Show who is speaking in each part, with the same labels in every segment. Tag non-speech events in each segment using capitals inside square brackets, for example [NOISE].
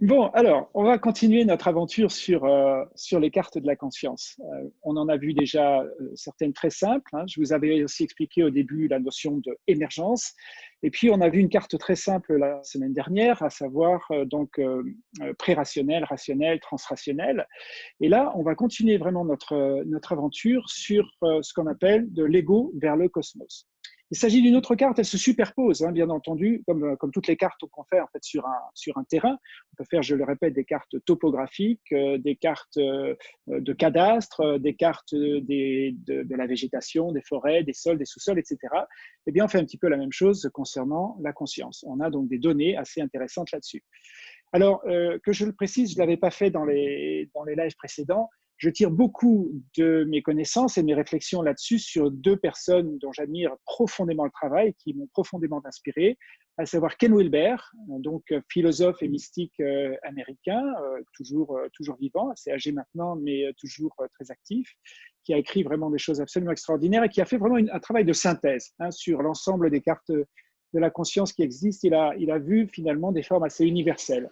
Speaker 1: Bon, alors, on va continuer notre aventure sur, euh, sur les cartes de la conscience. Euh, on en a vu déjà euh, certaines très simples. Hein. Je vous avais aussi expliqué au début la notion d'émergence. Et puis, on a vu une carte très simple la semaine dernière, à savoir donc pré-rationnel, rationnel, transrationnel. Et là, on va continuer vraiment notre, notre aventure sur ce qu'on appelle de l'ego vers le cosmos. Il s'agit d'une autre carte, elle se superpose, hein, bien entendu, comme, euh, comme toutes les cartes qu'on fait en fait, sur, un, terrain. On peut faire, je le répète, des cartes topographiques, euh, des cartes euh, de cadastre, des cartes de, la végétation, des forêts, des sols, des sous-sols, etc. Eh bien, on fait un petit peu la même chose concernant la conscience. On a donc des données assez intéressantes là-dessus. Alors, que je le précise, je ne l'avais pas fait dans les, dans les lives précédents, je tire beaucoup de mes connaissances et mes réflexions là-dessus sur deux personnes dont j'admire profondément le travail, qui m'ont profondément inspiré, à savoir Ken Wilber, donc philosophe et mystique euh, américain, euh, toujours, euh, toujours vivant, assez âgé maintenant, mais toujours très actif, qui a écrit vraiment des choses absolument extraordinaires et qui a fait vraiment un travail de synthèse hein, sur l'ensemble des cartes de la conscience qui existent. Il a, il a vu finalement des formes assez universelles.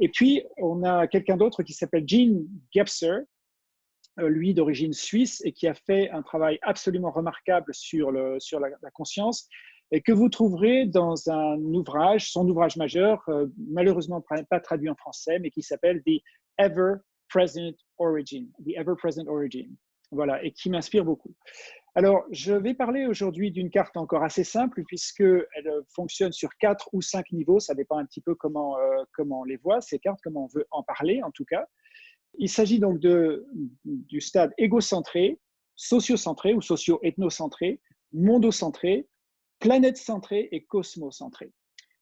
Speaker 1: Et puis, on a quelqu'un d'autre qui s'appelle Gene Gebser, euh, lui d'origine suisse et qui a fait un travail absolument remarquable sur, la, conscience et que vous trouverez dans un ouvrage, son ouvrage majeur, euh, malheureusement pas traduit en français, mais qui s'appelle The Ever Present Origin. The Ever Present Origin. Voilà, et qui m'inspire beaucoup. Alors, je vais parler aujourd'hui d'une carte encore assez simple, puisqu'elle fonctionne sur quatre ou cinq niveaux. Ça dépend un petit peu comment, euh, comment on les voit, ces cartes, comment on veut en parler en tout cas. Il s'agit donc de, du stade égocentré, sociocentré ou socio-ethnocentré, mondocentré, planète-centré et cosmocentré.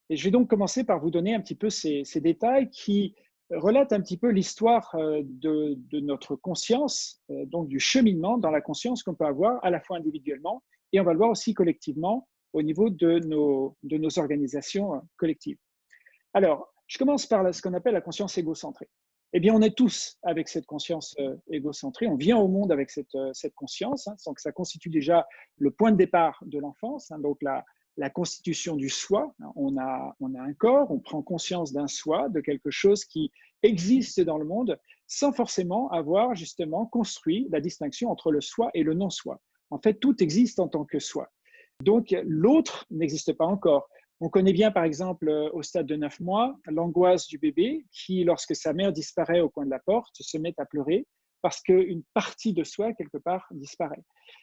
Speaker 1: Et je vais donc commencer par vous donner un petit peu ces, détails qui relatent un petit peu l'histoire euh, de, notre conscience, euh, donc du cheminement dans la conscience qu'on peut avoir à la fois individuellement et on va le voir aussi collectivement au niveau de nos, de nos organisations euh, collectives. Alors, je commence par ce qu'on appelle la conscience égocentrée eh bien, on est tous avec cette conscience euh, égocentrée. On vient au monde avec cette, euh, cette conscience, hein, sans que ça constitue déjà le point de départ de l'enfance. Hein, donc, la, la constitution du soi. On a, on a un corps, on prend conscience d'un soi, de quelque chose qui existe dans le monde, sans forcément avoir justement construit la distinction entre le soi et le non-soi. En fait, tout existe en tant que soi. Donc, l'autre n'existe pas encore. On connaît bien, par exemple, euh, au stade de 9 mois, l'angoisse du bébé qui, lorsque sa mère disparaît au coin de la porte, se met à pleurer parce qu'une partie de soi, quelque part, disparaît.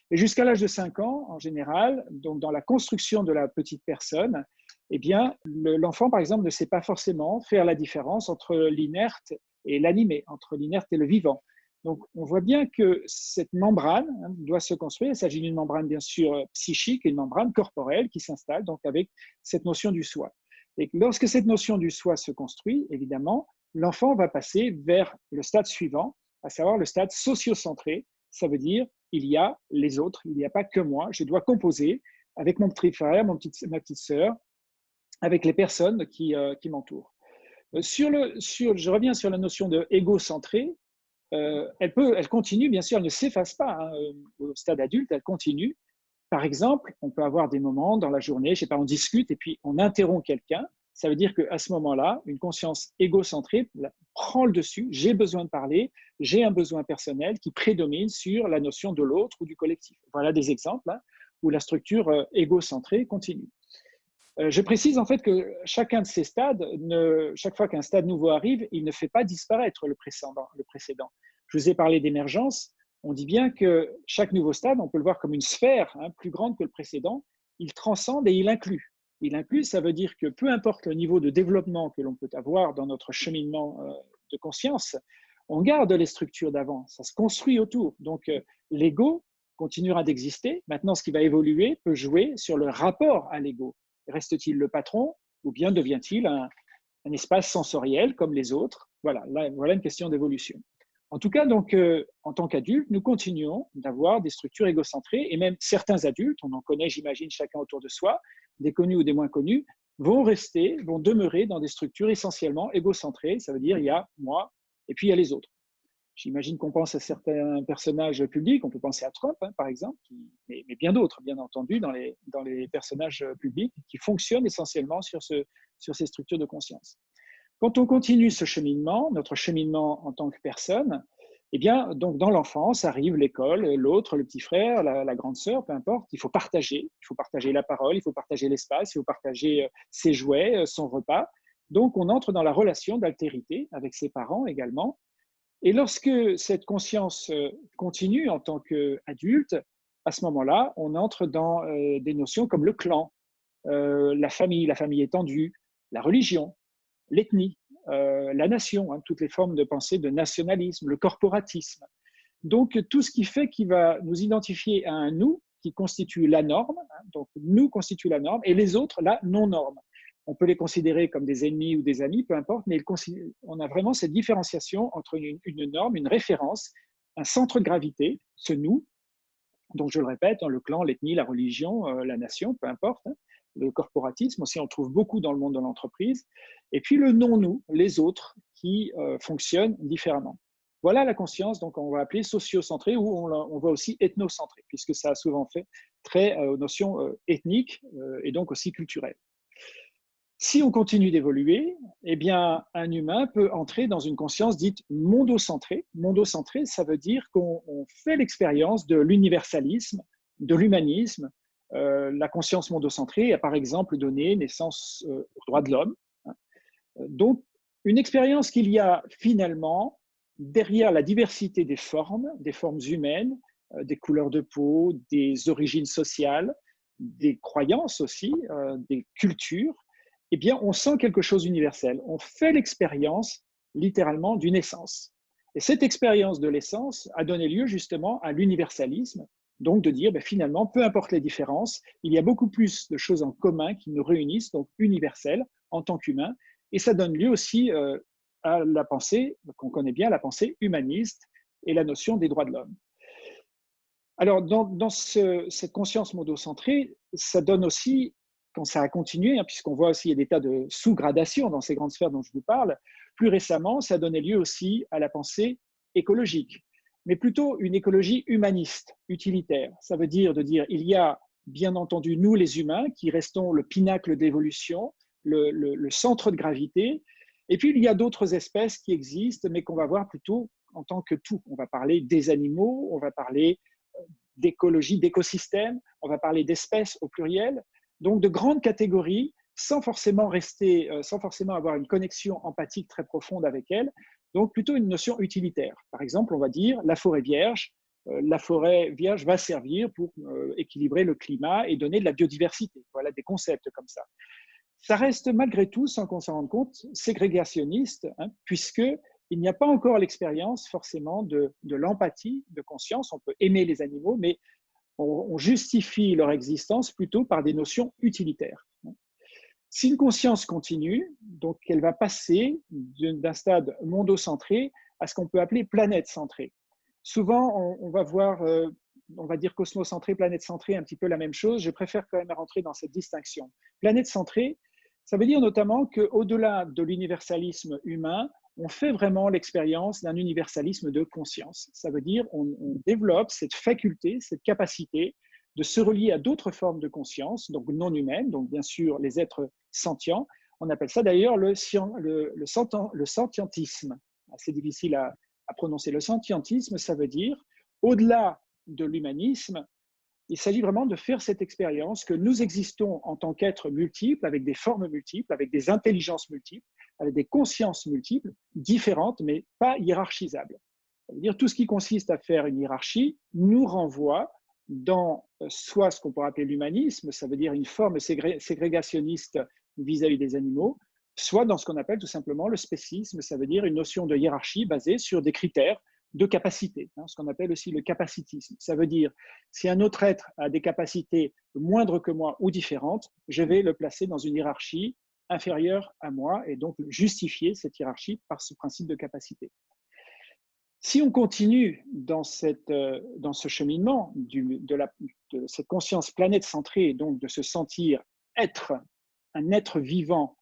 Speaker 1: Et jusqu'à l'âge de 5 ans, en général, donc dans la construction de la petite personne, eh bien, l'enfant, par exemple, ne sait pas forcément faire la différence entre l'inerte et l'animé, entre l'inerte et le vivant. Donc, on voit bien que cette membrane hein, doit se construire. Il s'agit d'une membrane, bien sûr, psychique, une membrane corporelle qui s'installe donc avec cette notion du soi. Et lorsque cette notion du soi se construit, évidemment, l'enfant va passer vers le stade suivant, à savoir le stade sociocentré. Ça veut dire, il y a les autres, il n'y a pas que moi. Je dois composer avec mon petit frère, ma petite sœur, avec les personnes qui, euh, qui m'entourent. Euh, sur le, sur, je reviens sur la notion de égocentré. Euh, elle, peut, elle continue, bien sûr, elle ne s'efface pas hein, euh, au stade adulte, elle continue. Par exemple, on peut avoir des moments dans la journée, je sais pas, on discute et puis on interrompt quelqu'un. Ça veut dire qu'à ce moment-là, une conscience égocentrée prend le dessus. J'ai besoin de parler, j'ai un besoin personnel qui prédomine sur la notion de l'autre ou du collectif. Voilà des exemples hein, où la structure euh, égocentrée continue. Euh, je précise en fait que chacun de ces stades, chaque fois qu'un stade nouveau arrive, il ne fait pas disparaître le précédent. Je vous ai parlé d'émergence. On dit bien que chaque nouveau stade, on peut le voir comme une sphère hein, plus grande que le précédent. Il transcende et il inclut. Il inclut, ça veut dire que peu importe le niveau de développement que l'on peut avoir dans notre cheminement euh, de conscience, on garde les structures d'avant, ça se construit autour. Donc euh, l'ego continuera d'exister. Maintenant, ce qui va évoluer peut jouer sur le rapport à l'ego. Reste-t-il le patron ou bien devient-il un, espace sensoriel comme les autres? Voilà, voilà une question d'évolution. En tout cas, donc, euh, en tant qu'adultes, nous continuons d'avoir des structures égocentrées et même certains adultes, on en connaît, j'imagine, chacun autour de soi, des connus ou des moins connus, vont rester, vont demeurer dans des structures essentiellement égocentrées. Ça veut dire il y a moi et puis il y a les autres. J'imagine qu'on pense à certains personnages publics, on peut penser à Trump, hein, par exemple, mais, bien d'autres, bien entendu, dans les, personnages publics qui fonctionnent essentiellement sur, ce, sur ces structures de conscience. Quand on continue ce cheminement, notre cheminement en tant que personne, eh bien, donc dans l'enfance arrive l'école, l'autre, le petit frère, la, grande sœur, peu importe. Il faut partager. Il faut partager la parole, il faut partager l'espace, il faut partager euh, ses jouets, euh, son repas. Donc, on entre dans la relation d'altérité avec ses parents également. Et lorsque cette conscience euh, continue en tant qu'adulte, à ce moment-là, on entre dans des notions comme le clan, la famille, la famille étendue, la religion, l'ethnie, euh, la nation, hein, toutes les formes de pensée de nationalisme, le corporatisme. Donc, tout ce qui fait qu'il va nous identifier à un nous qui constitue la norme, hein, donc nous constitue la norme, et les autres la non-norme. On peut les considérer comme des ennemis ou des amis, peu importe, mais on a vraiment cette différenciation entre une, norme, une référence, un centre de gravité, ce nous, donc je le répète, hein, le clan, l'ethnie, la religion, euh, la nation, peu importe, le corporatisme aussi, on trouve beaucoup dans le monde de l'entreprise. Et puis le non-nous, les autres, qui euh, fonctionnent différemment. Voilà la conscience, donc on va appeler sociocentrée ou on, voit aussi ethnocentrée, puisque ça a souvent fait très euh, aux notions euh, ethniques et donc aussi culturelles. Si on continue d'évoluer, eh bien, un humain peut entrer dans une conscience dite mondocentrée. Mondocentrée, ça veut dire qu'on fait l'expérience de l'universalisme, de l'humanisme, euh, la conscience mondocentrée a par exemple donné naissance euh, au droit de l'homme. Hein. Donc, une expérience qu'il y a finalement derrière la diversité des formes, des formes humaines, euh, des couleurs de peau, des origines sociales, des croyances aussi, des cultures, eh bien, on sent quelque chose d'universel. On fait l'expérience littéralement d'une essence. Et cette expérience de l'essence a donné lieu justement à l'universalisme, donc de dire, ben, finalement, peu importe les différences, il y a beaucoup plus de choses en commun qui nous réunissent, donc universelles en tant qu'humains. Et ça donne lieu aussi euh, à la pensée, qu'on connaît bien, la pensée humaniste et la notion des droits de l'homme. Alors, dans, cette conscience modocentrée, ça donne aussi, quand ça a continué, hein, puisqu'on voit aussi il y a des tas de sous-gradations dans ces grandes sphères dont je vous parle, plus récemment, ça donné lieu aussi à la pensée écologique mais plutôt une écologie humaniste, utilitaire. Ça veut dire de dire il y a bien entendu nous les humains qui restons le pinacle d'évolution, le, centre de gravité, et puis il y a d'autres espèces qui existent, mais qu'on va voir plutôt en tant que tout. On va parler des animaux, on va parler euh, d'écologie, d'écosystèmes, on va parler d'espèces au pluriel, donc de grandes catégories sans forcément rester, euh, sans forcément avoir une connexion empathique très profonde avec elles, donc plutôt une notion utilitaire. Par exemple, on va dire la forêt vierge, euh, la forêt vierge va servir pour euh, équilibrer le climat et donner de la biodiversité. Voilà des concepts comme ça. Ça reste malgré tout, sans qu'on s'en rende compte, ségrégationniste, hein, puisque il n'y a pas encore l'expérience forcément de, l'empathie, de conscience. On peut aimer les animaux, mais on justifie leur existence plutôt par des notions utilitaires. Si une conscience continue, donc elle va passer d'un stade mondocentré à ce qu'on peut appeler planète centrée. Souvent, on, va voir, euh, on va dire cosmocentré, planète centrée, un petit peu la même chose. Je préfère quand même rentrer dans cette distinction. Planète centrée, ça veut dire notamment qu'au-delà de l'universalisme humain, on fait vraiment l'expérience d'un universalisme de conscience. Ça veut dire on, développe cette faculté, cette capacité de se relier à d'autres formes de conscience, donc non humaines, donc bien sûr les êtres sentients. On appelle ça d'ailleurs le, sentientisme. C'est difficile à, prononcer. Le sentientisme, ça veut dire, au-delà de l'humanisme, il s'agit vraiment de faire cette expérience que nous existons en tant qu'êtres multiples, avec des formes multiples, avec des intelligences multiples, avec des consciences multiples, différentes, mais pas hiérarchisables. Ça veut dire tout ce qui consiste à faire une hiérarchie nous renvoie dans euh, soit ce qu'on pourrait appeler l'humanisme, ça veut dire une forme ségrégationniste vis-à-vis des animaux, soit dans ce qu'on appelle tout simplement le spécisme, ça veut dire une notion de hiérarchie basée sur des critères de capacité, hein, ce qu'on appelle aussi le capacitisme. Ça veut dire si un autre être a des capacités moindres que moi ou différentes, je vais le placer dans une hiérarchie inférieure à moi et donc justifier cette hiérarchie par ce principe de capacité. Si on continue dans, cette, euh, dans ce cheminement de, cette conscience planète centrée, donc de se sentir être un être vivant,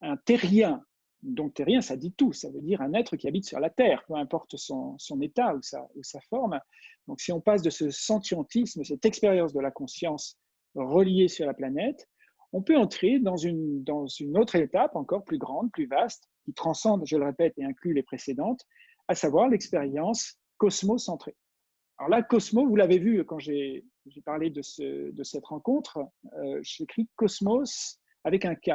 Speaker 1: un terrien, donc terrien, ça dit tout, ça veut dire un être qui habite sur la Terre, peu importe son, son état ou sa, ou sa, forme. Donc si on passe de ce sentientisme, cette expérience de la conscience reliée sur la planète, on peut entrer dans une, autre étape encore plus grande, plus vaste, qui transcende, je le répète, et inclut les précédentes, à savoir l'expérience cosmocentrée. Alors là, Cosmo, vous l'avez vu quand j'ai parlé de, ce, de, cette rencontre, euh, j'écris Cosmos avec un K.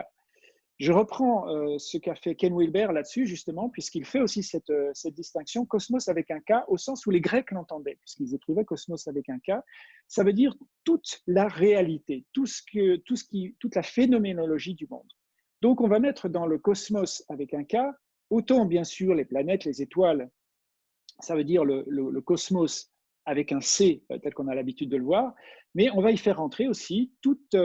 Speaker 1: Je reprends euh, ce qu'a fait Ken Wilber là-dessus, justement, puisqu'il fait aussi cette, euh, cette, distinction, cosmos avec un K, au sens où les Grecs l'entendaient, puisqu'ils écrivaient cosmos avec un K. Ça veut dire toute la réalité, tout ce que, tout ce qui, toute la phénoménologie du monde. Donc, on va mettre dans le cosmos avec un K, autant bien sûr les planètes, les étoiles, ça veut dire le, cosmos avec un C, euh, tel qu'on a l'habitude de le voir, mais on va y faire rentrer aussi toute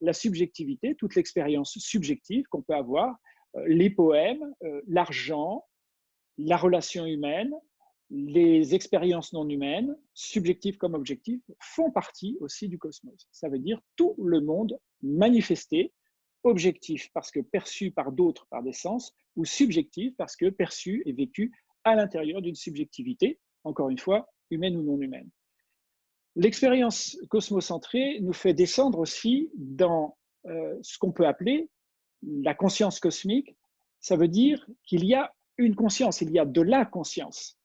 Speaker 1: la subjectivité, toute l'expérience subjective qu'on peut avoir, euh, les poèmes, euh, l'argent, la relation humaine, les expériences non humaines, subjectives comme objectives, font partie aussi du cosmos. Ça veut dire tout le monde manifesté, objectif parce que perçu par d'autres par des sens, ou subjectif parce que perçu et vécu à l'intérieur d'une subjectivité, encore une fois, humaine ou non humaine. L'expérience cosmocentrée nous fait descendre aussi dans euh, ce qu'on peut appeler la conscience cosmique. Ça veut dire qu'il y a une conscience, il y a de la conscience.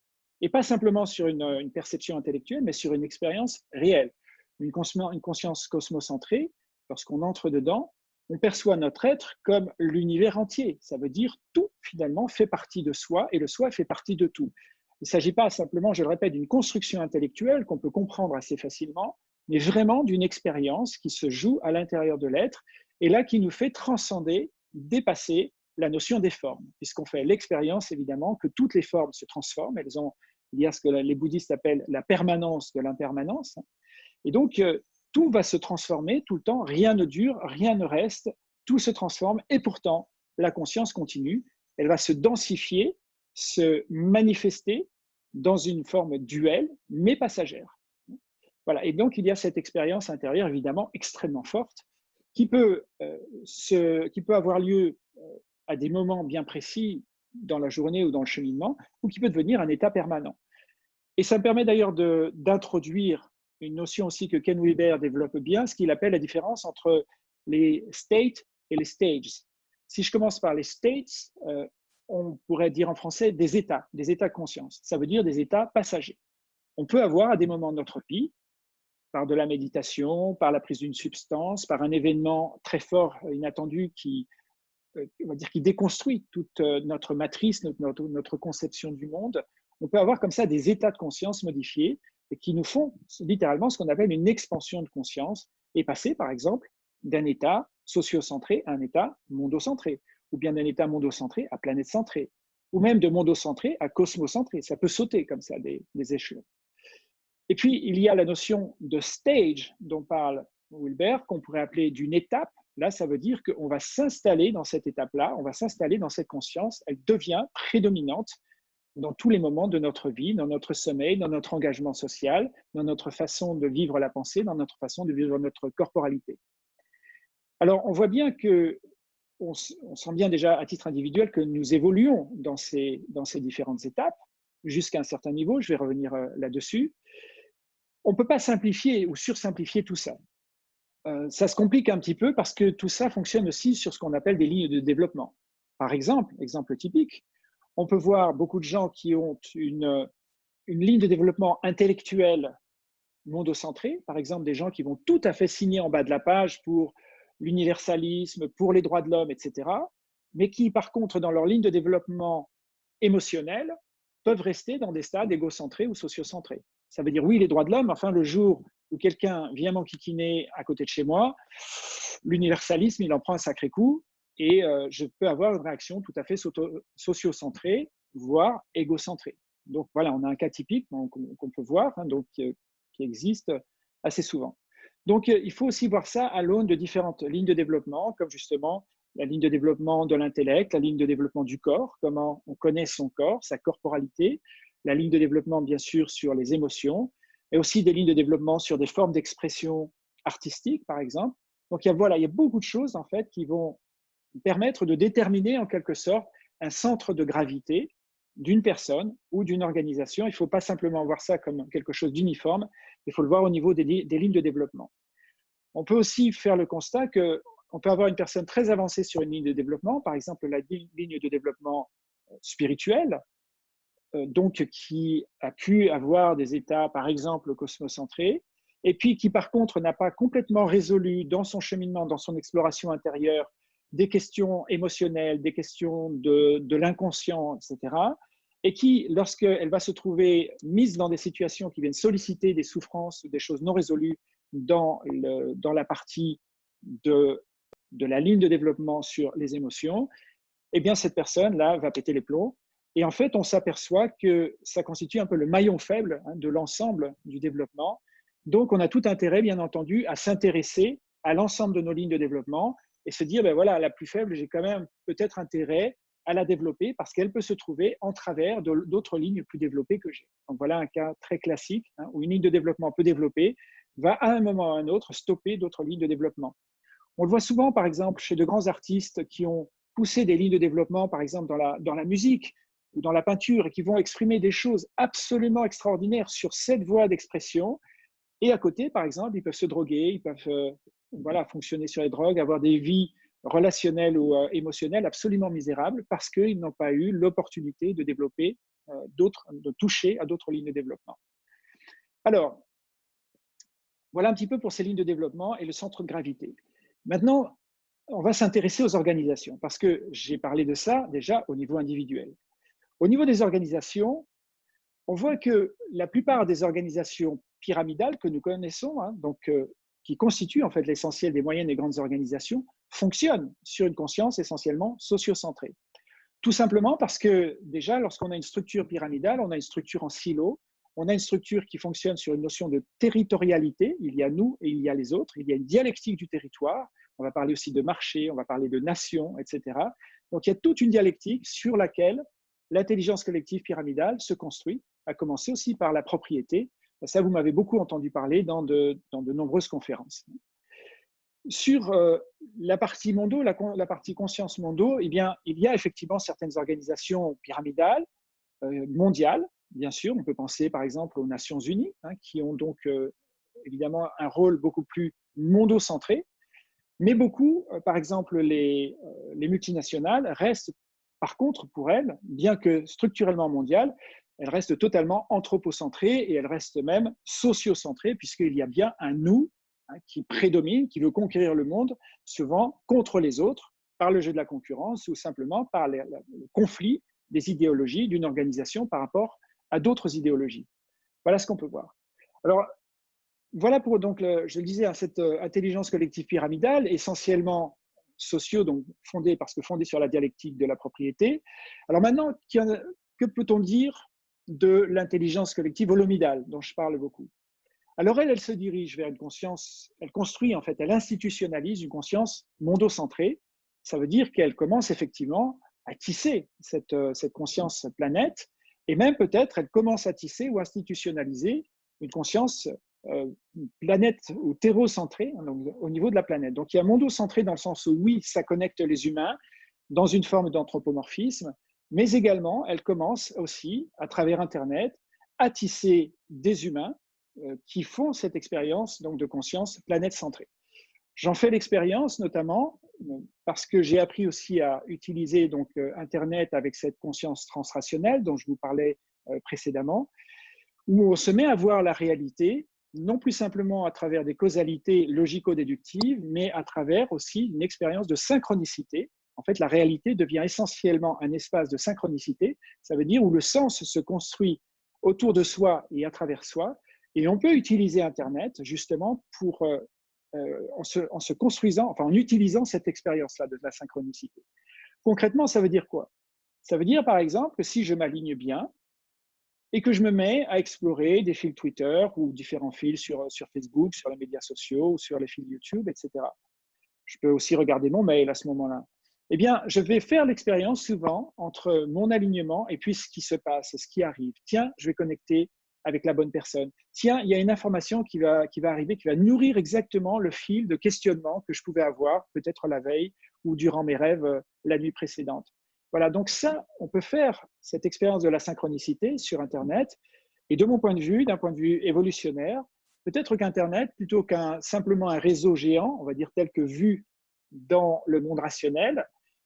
Speaker 1: Et pas simplement sur une, perception intellectuelle, mais sur une expérience réelle. Une, une conscience cosmocentrée, lorsqu'on entre dedans, on perçoit notre être comme l'univers entier. Ça veut dire tout, finalement, fait partie de soi et le soi fait partie de tout. Il ne s'agit pas simplement, je le répète, d'une construction intellectuelle qu'on peut comprendre assez facilement, mais vraiment d'une expérience qui se joue à l'intérieur de l'être et là qui nous fait transcender, dépasser la notion des formes, puisqu'on fait l'expérience évidemment que toutes les formes se transforment, elles ont il y a ce que les bouddhistes appellent la permanence de l'impermanence, et donc euh, tout va se transformer tout le temps, rien ne dure, rien ne reste, tout se transforme, et pourtant la conscience continue, elle va se densifier se manifester dans une forme duelle, mais passagère. Voilà. Et donc, il y a cette expérience intérieure, évidemment, extrêmement forte, qui peut, euh, se, qui peut avoir lieu euh, à des moments bien précis dans la journée ou dans le cheminement, ou qui peut devenir un état permanent. Et ça me permet d'ailleurs d'introduire une notion aussi que Ken Wilber développe bien, ce qu'il appelle la différence entre les states et les stages. Si je commence par les states, euh, on pourrait dire en français des états, des états de conscience. Ça veut dire des états passagers. On peut avoir à des moments de notre vie, par de la méditation, par la prise d'une substance, par un événement très fort, inattendu, qui, euh, on va dire, qui déconstruit toute euh, notre matrice, notre, notre conception du monde, on peut avoir comme ça des états de conscience modifiés et qui nous font littéralement ce qu'on appelle une expansion de conscience et passer, par exemple, d'un état sociocentré à un état mondocentré ou bien d'un état mondocentré à planète-centré, ou même de mondocentré à cosmocentré. Ça peut sauter comme ça des, échelons. Et puis, il y a la notion de stage dont parle Wilber, qu'on pourrait appeler d'une étape. Là, ça veut dire qu'on va s'installer dans cette étape-là, on va s'installer dans cette conscience, elle devient prédominante dans tous les moments de notre vie, dans notre sommeil, dans notre engagement social, dans notre façon de vivre la pensée, dans notre façon de vivre notre corporalité. Alors, on voit bien que on, sent bien déjà à titre individuel que nous évoluons dans ces, différentes étapes jusqu'à un certain niveau. Je vais revenir euh, là-dessus. On ne peut pas simplifier ou sursimplifier tout ça. Euh, ça se complique un petit peu parce que tout ça fonctionne aussi sur ce qu'on appelle des lignes de développement. Par exemple, exemple typique, on peut voir beaucoup de gens qui ont une, une ligne de développement intellectuel mondocentré, par exemple des gens qui vont tout à fait signer en bas de la page pour l'universalisme, pour les droits de l'homme, etc., mais qui, par contre, dans leur ligne de développement émotionnel, peuvent rester dans des stades égocentrés ou sociocentrés. Ça veut dire, oui, les droits de l'homme, enfin, le jour où quelqu'un vient m'enquiquiner à côté de chez moi, l'universalisme, il en prend un sacré coup et euh, je peux avoir une réaction tout à fait sociocentrée, voire égocentrée. Donc voilà, on a un cas typique qu'on peut voir, hein, donc, qui existe assez souvent. Donc, euh, il faut aussi voir ça à l'aune de différentes lignes de développement, comme justement la ligne de développement de l'intellect, la ligne de développement du corps, comment on connaît son corps, sa corporalité, la ligne de développement, bien sûr, sur les émotions, et aussi des lignes de développement sur des formes d'expression artistique, par exemple. Donc, il y, a, voilà, il y a beaucoup de choses, en fait, qui vont permettre de déterminer, en quelque sorte, un centre de gravité d'une personne ou d'une organisation. Il ne faut pas simplement voir ça comme quelque chose d'uniforme, il faut le voir au niveau des, lignes de développement. On peut aussi faire le constat que on peut avoir une personne très avancée sur une ligne de développement, par exemple la ligne de développement euh, spirituel, euh, donc qui a pu avoir des états, par exemple, cosmocentrés, et puis qui, par contre, n'a pas complètement résolu dans son cheminement, dans son exploration intérieure, des questions émotionnelles, des questions de, de l'inconscient, etc., et qui, lorsqu'elle va se trouver mise dans des situations qui viennent solliciter des souffrances, des choses non résolues dans, la partie de, de la ligne de développement sur les émotions, eh bien, cette personne-là va péter les plombs. Et en fait, on s'aperçoit que ça constitue un peu le maillon faible hein, de l'ensemble du développement. Donc, on a tout intérêt, bien entendu, à s'intéresser à l'ensemble de nos lignes de développement et se dire, ben voilà, la plus faible, j'ai quand même peut-être intérêt à la développer parce qu'elle peut se trouver en travers d'autres lignes plus développées que j'ai. Donc voilà un cas très classique hein, où une ligne de développement peu développée va à un moment ou à un autre stopper d'autres lignes de développement. On le voit souvent, par exemple, chez de grands artistes qui ont poussé des lignes de développement, par exemple, dans la, dans la musique ou dans la peinture, et qui vont exprimer des choses absolument extraordinaires sur cette voie d'expression. Et à côté, par exemple, ils peuvent se droguer, ils peuvent euh, voilà, fonctionner sur les drogues, avoir des vies relationnels ou euh, émotionnels absolument misérables parce qu'ils n'ont pas eu l'opportunité de développer euh, d'autres, de toucher à d'autres lignes de développement. Alors, voilà un petit peu pour ces lignes de développement et le centre de gravité. Maintenant, on va s'intéresser aux organisations parce que j'ai parlé de ça déjà au niveau individuel. Au niveau des organisations, on voit que la plupart des organisations pyramidales que nous connaissons, hein, donc, euh, qui constituent en fait l'essentiel des moyennes et grandes organisations, fonctionne sur une conscience essentiellement sociocentrée. Tout simplement parce que déjà, lorsqu'on a une structure pyramidale, on a une structure en silo, on a une structure qui fonctionne sur une notion de territorialité, il y a nous et il y a les autres, il y a une dialectique du territoire, on va parler aussi de marché, on va parler de nation, etc. Donc il y a toute une dialectique sur laquelle l'intelligence collective pyramidale se construit, à commencer aussi par la propriété. Ça, vous m'avez beaucoup entendu parler dans de, nombreuses conférences. Sur euh, la partie mondo, la, partie conscience mondo, eh bien, il y a effectivement certaines organisations pyramidales, euh, mondiales, bien sûr. On peut penser par exemple aux Nations Unies, hein, qui ont donc euh, évidemment un rôle beaucoup plus mondo-centré. Mais beaucoup, par exemple les, les multinationales, restent par contre pour elles, bien que structurellement mondiales, elles restent totalement anthropocentrées et elles restent même sociocentrées, puisqu'il y a bien un nous Hein, qui prédomine, qui veut conquérir le monde, souvent contre les autres, par le jeu de la concurrence ou simplement par le conflit des idéologies d'une organisation par rapport à d'autres idéologies. Voilà ce qu'on peut voir. Alors, voilà pour, donc, je le disais, hein, cette euh, intelligence collective pyramidale, essentiellement sociaux, donc fondée, parce que fondée sur la dialectique de la propriété. Alors maintenant, que peut-on dire de l'intelligence collective holomidale, dont je parle beaucoup? Alors elle, elle se dirige vers une conscience, elle construit en fait, elle institutionnalise une conscience mondocentrée. Ça veut dire qu'elle commence effectivement à tisser cette, euh, cette conscience planète, et même peut-être elle commence à tisser ou institutionnaliser une conscience euh, planète ou terrocentrée hein, au niveau de la planète. Donc il y a mondocentré dans le sens où oui, ça connecte les humains dans une forme d'anthropomorphisme, mais également elle commence aussi, à travers Internet, à tisser des humains euh, qui font cette expérience donc de conscience planète centrée. J'en fais l'expérience notamment euh, parce que j'ai appris aussi à utiliser donc euh, Internet avec cette conscience transrationnelle dont je vous parlais précédemment, où on se met à voir la réalité non plus simplement à travers des causalités logico-déductives, mais à travers aussi une expérience de synchronicité. En fait, la réalité devient essentiellement un espace de synchronicité, ça veut dire où le sens se construit autour de soi et à travers soi, et on peut utiliser Internet justement pour, euh, en, se, construisant, enfin en utilisant cette expérience-là de la synchronicité. Concrètement, ça veut dire quoi? Ça veut dire par exemple que si je m'aligne bien et que je me mets à explorer des fils Twitter ou différents fils sur, sur Facebook, sur les médias sociaux, sur les fils YouTube, etc. Je peux aussi regarder mon mail à ce moment-là. Eh bien, je vais faire l'expérience souvent entre mon alignement et puis ce qui se passe, ce qui arrive. Tiens, je vais connecter avec la bonne personne. Tiens, il y a une information qui va, qui va arriver, qui va nourrir exactement le fil de questionnement que je pouvais avoir peut-être la veille ou durant mes rêves euh, la nuit précédente. Voilà, donc ça, on peut faire cette expérience de la synchronicité sur Internet. Et de mon point de vue, d'un point de vue évolutionnaire, peut-être qu'Internet, plutôt qu'un simplement un réseau géant, on va dire tel que vu dans le monde rationnel,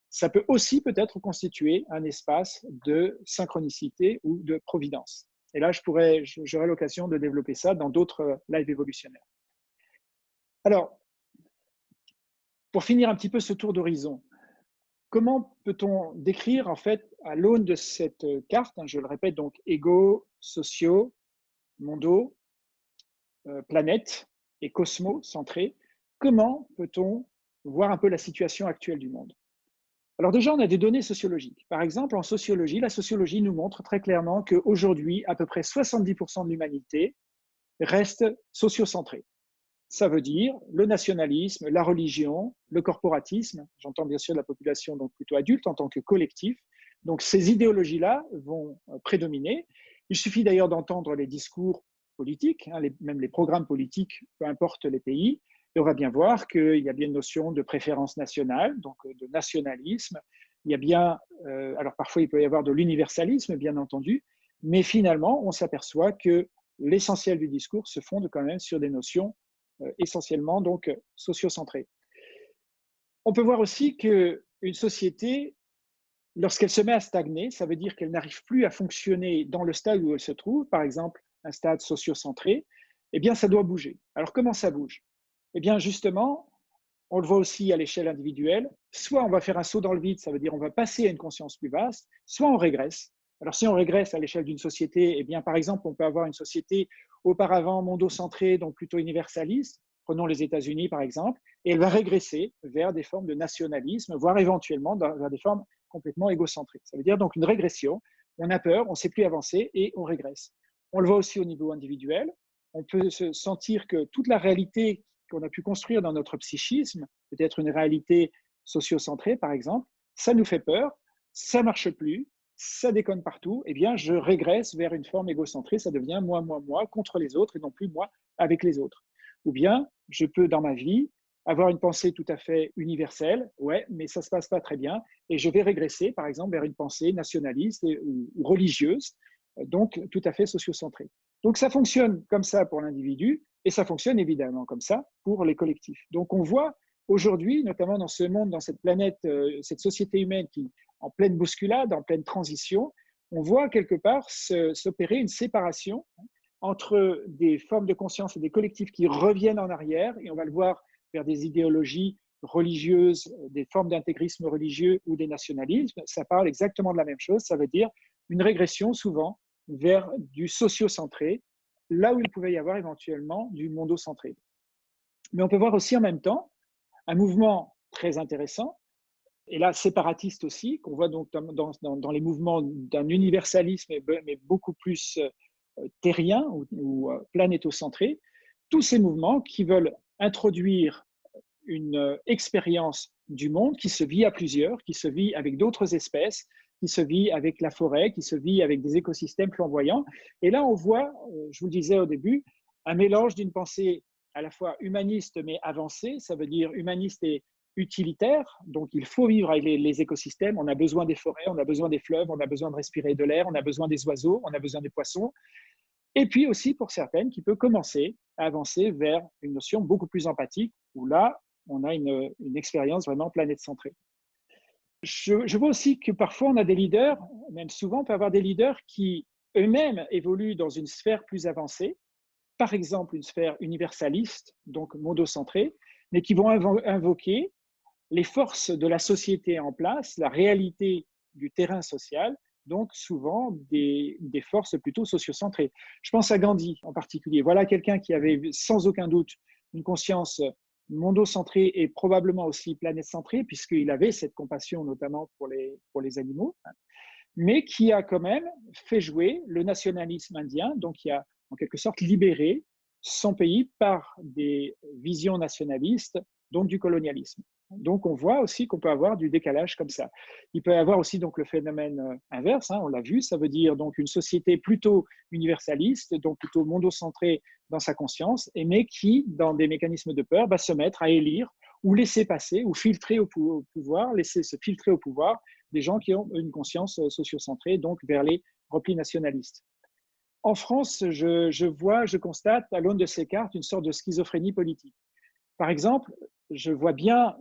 Speaker 1: ça peut aussi peut-être constituer un espace de synchronicité ou de providence. Et là, je pourrais, j'aurai l'occasion de développer ça dans d'autres lives évolutionnaires. Alors, pour finir un petit peu ce tour d'horizon, comment peut-on décrire, en fait, à l'aune de cette carte, hein, je le répète, donc égaux, sociaux, mondos, euh, planète et cosmos centrés, comment peut-on voir un peu la situation actuelle du monde? Alors déjà, on a des données sociologiques. Par exemple, en sociologie, la sociologie nous montre très clairement qu'aujourd'hui, à peu près 70% de l'humanité reste sociocentrée. Ça veut dire le nationalisme, la religion, le corporatisme. J'entends bien sûr la population donc plutôt adulte en tant que collectif. Donc ces idéologies-là vont euh, prédominer. Il suffit d'ailleurs d'entendre les discours politiques, hein, même les programmes politiques, peu importe les pays, et on va bien voir qu'il y a bien une notion de préférence nationale, donc euh, de nationalisme. Il y a bien, euh, alors parfois il peut y avoir de l'universalisme, bien entendu, mais finalement, on s'aperçoit que l'essentiel du discours se fonde quand même sur des notions euh, essentiellement donc sociocentrées. On peut voir aussi qu'une société, lorsqu'elle se met à stagner, ça veut dire qu'elle n'arrive plus à fonctionner dans le stade où elle se trouve, par exemple un stade sociocentré, eh bien ça doit bouger. Alors comment ça bouge? Eh bien, justement, on le voit aussi à l'échelle individuelle, soit on va faire un saut dans le vide, ça veut dire on va passer à une conscience plus vaste, soit on régresse. Alors, si on régresse à l'échelle d'une société, eh bien, par exemple, on peut avoir une société auparavant mondocentrée, donc plutôt universaliste, prenons les États-Unis par exemple, et elle va régresser vers des formes de nationalisme, voire éventuellement vers des formes complètement égocentriques. Ça veut dire donc une régression, on a peur, on ne sait plus avancer et on régresse. On le voit aussi au niveau individuel, on peut se sentir que toute la réalité qu'on a pu construire dans notre psychisme, peut-être une réalité sociocentrée par exemple, ça nous fait peur, ça marche plus, ça déconne partout, eh bien je régresse vers une forme égocentrée, ça devient moi, moi, moi contre les autres et non plus moi avec les autres. Ou bien je peux dans ma vie avoir une pensée tout à fait universelle, ouais, mais ça se passe pas très bien, et je vais régresser par exemple vers une pensée nationaliste ou, ou religieuse, donc tout à fait sociocentrée. Donc ça fonctionne comme ça pour l'individu, et ça fonctionne évidemment comme ça pour les collectifs. Donc on voit aujourd'hui, notamment dans ce monde, dans cette planète, euh, cette société humaine qui en pleine bousculade, en pleine transition, on voit quelque part s'opérer une séparation entre des formes de conscience et des collectifs qui reviennent en arrière, et on va le voir vers des idéologies religieuses, des formes d'intégrisme religieux ou des nationalismes. Ça parle exactement de la même chose, ça veut dire une régression souvent vers du socio-centré, là où il pouvait y avoir éventuellement du mondo-centré. Mais on peut voir aussi en même temps un mouvement très intéressant, et là séparatiste aussi, qu'on voit donc dans, les mouvements d'un universalisme, mais beaucoup plus euh, terrien ou, ou euh, planétocentré, tous ces mouvements qui veulent introduire une euh, expérience du monde qui se vit à plusieurs, qui se vit avec d'autres espèces, qui se vit avec la forêt, qui se vit avec des écosystèmes flamboyants. Et là, on voit, euh, je vous le disais au début, un mélange d'une pensée à la fois humaniste mais avancée, ça veut dire humaniste et utilitaire, donc il faut vivre avec les, écosystèmes, on a besoin des forêts, on a besoin des fleuves, on a besoin de respirer de l'air, on a besoin des oiseaux, on a besoin des poissons, et puis aussi pour certaines qui peut commencer à avancer vers une notion beaucoup plus empathique, où là, on a une, une expérience vraiment planète centrée. Je, vois aussi que parfois on a des leaders, même souvent on peut avoir des leaders qui eux-mêmes évoluent dans une sphère plus avancée, par exemple une sphère universaliste, donc mondocentrée, mais qui vont invoquer les forces de la société en place, la réalité du terrain social, donc souvent des, des forces plutôt sociocentrées. Je pense à Gandhi en particulier. Voilà quelqu'un qui avait sans aucun doute une conscience mondocentré et probablement aussi planète-centré, puisqu'il avait cette compassion notamment pour les, pour les animaux, mais qui a quand même fait jouer le nationalisme indien, donc qui a en quelque sorte libéré son pays par des visions nationalistes, donc du colonialisme. Donc, on voit aussi qu'on peut avoir du décalage comme ça. Il peut y avoir aussi donc le phénomène euh, inverse, hein, on l'a vu, ça veut dire donc une société plutôt universaliste, donc plutôt mondocentrée dans sa conscience, mais qui, dans des mécanismes de peur, va se mettre à élire ou laisser passer ou filtrer au, pouvoir, laisser se filtrer au pouvoir des gens qui ont une conscience euh, sociocentrée, donc vers les replis nationalistes. En France, je, je vois, je constate à l'aune de ces cartes une sorte de schizophrénie politique. Par exemple, je vois bien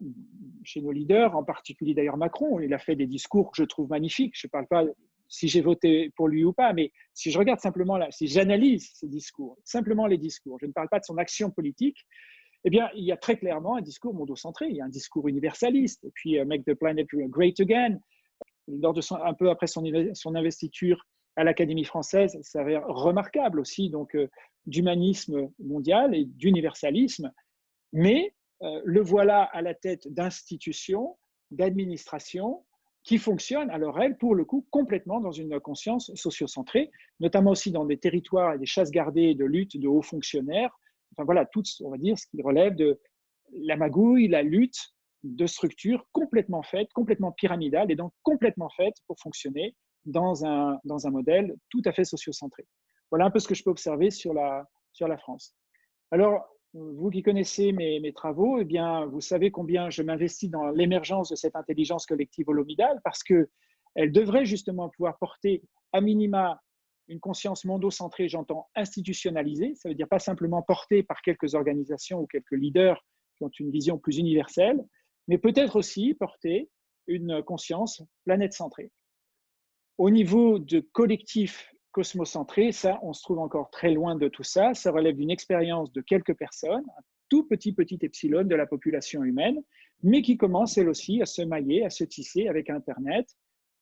Speaker 1: chez nos leaders, en particulier d'ailleurs Macron, il a fait des discours que je trouve magnifiques. Je ne parle pas si j'ai voté pour lui ou pas, mais si je regarde simplement là, si j'analyse ses discours, simplement les discours, je ne parle pas de son action politique, eh bien, il y a très clairement un discours mondocentré, il y a un discours universaliste, et puis euh, Make the Planet Great Again, lors un peu après son, investiture à l'Académie française, ça s'avère remarquable aussi, donc euh, d'humanisme mondial et d'universalisme, mais le voilà à la tête d'institutions, d'administrations qui fonctionnent, alors elles, pour le coup, complètement dans une conscience sociocentrée, notamment aussi dans des territoires et des chasses gardées de lutte de hauts fonctionnaires. Enfin voilà, tout, on va dire, ce qui relève de la magouille, la lutte de structures complètement faites, complètement pyramidales et donc complètement faites pour fonctionner dans un, dans un modèle tout à fait sociocentré. Voilà un peu ce que je peux observer sur la, sur la France. Alors, vous qui connaissez mes, travaux, eh bien, vous savez combien je m'investis dans l'émergence de cette intelligence collective holomidale parce qu'elle devrait justement pouvoir porter à minima une conscience mondocentrée, j'entends institutionnalisée, ça veut dire pas simplement portée par quelques organisations ou quelques leaders qui ont une vision plus universelle, mais peut-être aussi porter une conscience planète-centrée. Au niveau de collectif cosmocentré, ça, on se trouve encore très loin de tout ça. Ça relève d'une expérience de quelques personnes, un tout petit, petit epsilon de la population humaine, mais qui commence elle aussi à se mailler, à se tisser avec Internet.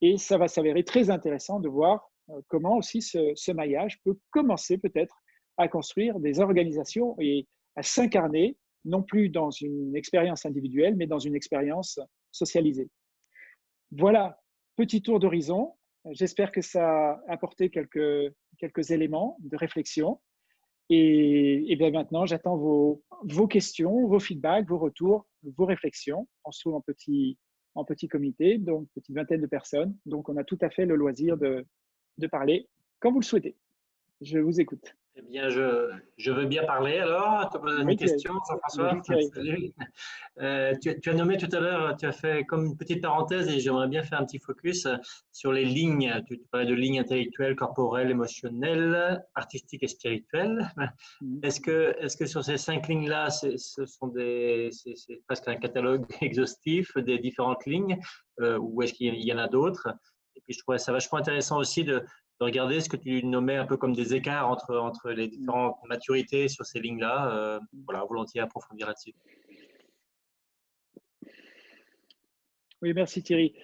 Speaker 1: Et ça va s'avérer très intéressant de voir euh, comment aussi ce, ce maillage peut commencer peut-être à construire des organisations et à s'incarner, non plus dans une expérience individuelle, mais dans une expérience socialisée. Voilà, petit tour d'horizon. J'espère que ça a apporté quelques, quelques éléments de réflexion. Et, bien maintenant, j'attends vos, vos, questions, vos feedbacks, vos retours, vos réflexions. On se trouve en petit, en petit comité, donc petite vingtaine de personnes. Donc, on a tout à fait le loisir de, de parler quand vous le souhaitez. Je vous écoute.
Speaker 2: Eh bien, je, je, veux bien parler alors. Tu as posé une question, Jean-François euh, tu, tu, as nommé tout à l'heure, tu as fait comme une petite parenthèse et j'aimerais bien faire un petit focus sur les lignes. Tu, parlais de lignes intellectuelles, corporelles, émotionnelles, artistiques et spirituelles. Mm. Est-ce que, est que sur ces cinq lignes-là, ce sont des, c'est presque un catalogue [LAUGHS] exhaustif des différentes lignes euh, ou est-ce qu'il y en a d'autres? Et puis je trouvais ça vachement intéressant aussi de, de regarder ce que tu nommais un peu comme des écarts entre, entre les différentes maturités sur ces lignes-là. Euh, voilà, volontiers approfondir là-dessus?
Speaker 1: Oui, merci Thierry.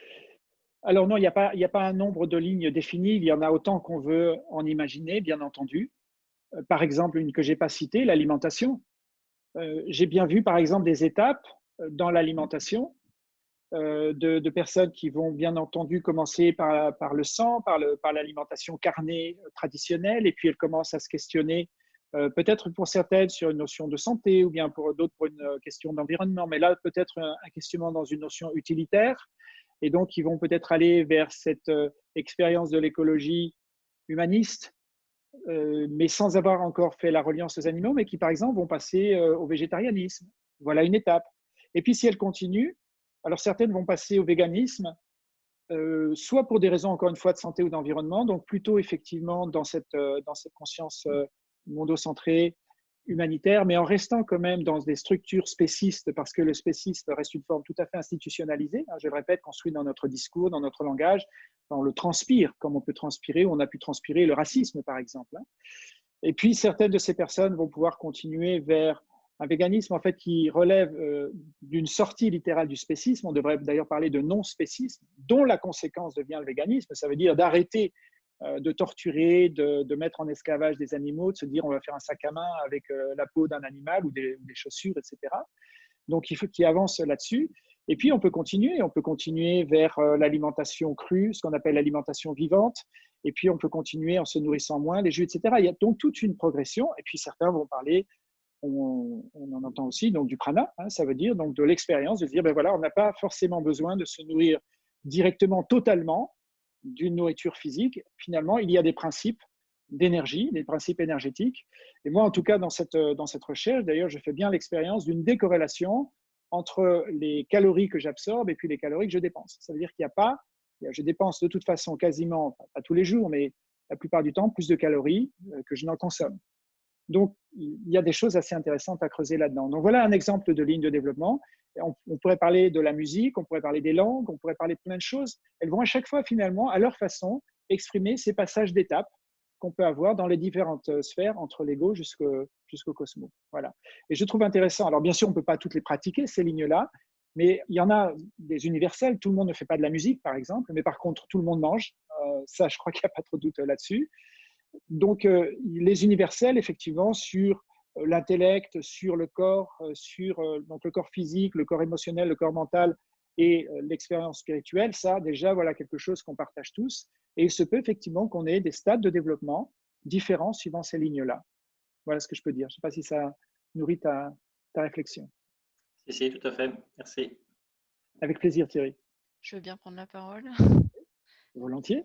Speaker 1: Alors non, il n'y a, pas, a pas un nombre de lignes définies, il y en a autant qu'on veut en imaginer, bien entendu. Euh, par exemple, une que je n'ai pas citée, l'alimentation. Euh, j'ai bien vu, par exemple, des étapes dans l'alimentation euh, de, personnes qui vont bien entendu commencer par, le sang, par l'alimentation carnée traditionnelle, et puis elles commencent à se questionner, euh, peut-être pour certaines sur une notion de santé, ou bien pour d'autres pour une question d'environnement, mais là peut-être un, questionnement dans une notion utilitaire, et donc ils vont peut-être aller vers cette euh, expérience de l'écologie humaniste, mais sans avoir encore fait la reliance aux animaux, mais qui par exemple vont passer au végétarianisme. Voilà une étape. Et puis si elles continuent, alors certaines vont passer au véganisme, euh, soit pour des raisons, encore une fois, de santé ou d'environnement, donc plutôt effectivement dans cette, euh, dans cette conscience euh, mondocentrée, humanitaire, mais en restant quand même dans des structures spécistes, parce que le spéciste reste une forme tout à fait institutionnalisée, hein, je le répète, construit dans notre discours, dans notre langage, on le transpire, comme on peut transpirer, ou on a pu transpirer le racisme, par exemple. Hein. Et puis, certaines de ces personnes vont pouvoir continuer vers un véganisme en fait qui relève euh, d'une sortie littérale du spécisme. On devrait d'ailleurs parler de non-spécisme, dont la conséquence devient le véganisme. Ça veut dire d'arrêter euh, de torturer, de, mettre en esclavage des animaux, de se dire on va faire un sac à main avec euh, la peau d'un animal ou des, chaussures, etc. Donc il faut qu'il avance là-dessus. Et puis on peut continuer, on peut continuer vers l'alimentation crue, ce qu'on appelle l'alimentation vivante. Et puis on peut continuer en se nourrissant moins, les jus, etc. Il y a donc toute une progression. Et puis certains vont parler on, en entend aussi donc du prana, hein, ça veut dire donc de l'expérience, de dire ben voilà, on n'a pas forcément besoin de se nourrir directement, totalement d'une nourriture physique. Finalement, il y a des principes d'énergie, des principes énergétiques. Et moi, en tout cas, dans cette, dans cette recherche, d'ailleurs, je fais bien l'expérience d'une décorrélation entre les calories que j'absorbe et puis les calories que je dépense. Ça veut dire qu'il n'y a pas, je dépense de toute façon quasiment, pas tous les jours, mais la plupart du temps, plus de calories euh, que je n'en consomme. Donc, il y a des choses assez intéressantes à creuser là-dedans. Donc, voilà un exemple de ligne de développement. On, pourrait parler de la musique, on pourrait parler des langues, on pourrait parler de plein de choses. Elles vont à chaque fois, finalement, à leur façon, exprimer ces passages d'étapes qu'on peut avoir dans les différentes euh, sphères, entre l'ego jusqu'au cosmos. Voilà. Et je trouve intéressant, alors bien sûr, on ne peut pas toutes les pratiquer, ces lignes-là, mais il y en a des universels. Tout le monde ne fait pas de la musique, par exemple, mais par contre, tout le monde mange. Euh, ça, je crois qu'il n'y a pas trop de doute là-dessus. Donc, euh, les universels, effectivement, sur l'intellect, sur le corps, sur donc le corps physique, le corps émotionnel, le corps mental et l'expérience spirituelle, ça, déjà, voilà quelque chose qu'on partage tous. Et il se peut effectivement qu'on ait des stades de développement différents suivant ces lignes-là. Voilà ce que je peux dire. Je ne sais pas si ça nourrit ta, ta réflexion.
Speaker 2: Si, si, tout à fait. Merci.
Speaker 1: Avec plaisir, Thierry.
Speaker 3: Je veux bien prendre la parole.
Speaker 1: Volontiers.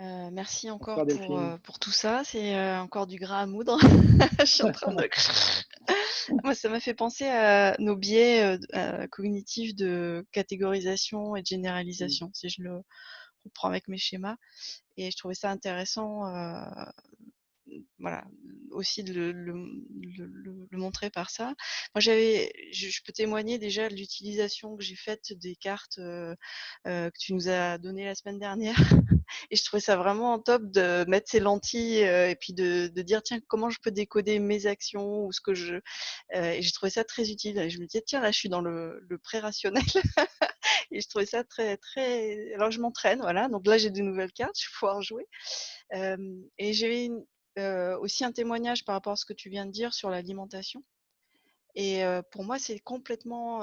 Speaker 3: Euh, merci encore pour, euh, pour, tout ça. C'est euh, encore du gras à moudre. [LAUGHS] je suis en train de. [LAUGHS] Moi, ça m'a fait penser à nos biais cognitifs de catégorisation et de généralisation, si je le reprends avec mes schémas. Et je trouvais ça intéressant voilà, aussi de le, montrer par ça. Moi, j'avais, je, peux témoigner déjà de l'utilisation que j'ai faite des cartes euh, euh, que tu nous as données la semaine dernière. [LAUGHS] et je trouvais ça vraiment top de mettre ces lentilles euh, et puis de, de, dire tiens comment je peux décoder mes actions ou ce que je. et j'ai trouvé ça très utile. Et je me disais tiens là je suis dans le, le pré-rationnel. [LAUGHS] et je trouvais ça très très. Alors je m'entraîne voilà. Donc là j'ai de nouvelles cartes, je vais pouvoir jouer. et j'ai une, aussi un témoignage par rapport à ce que tu viens de dire sur l'alimentation. Et pour moi, c'est complètement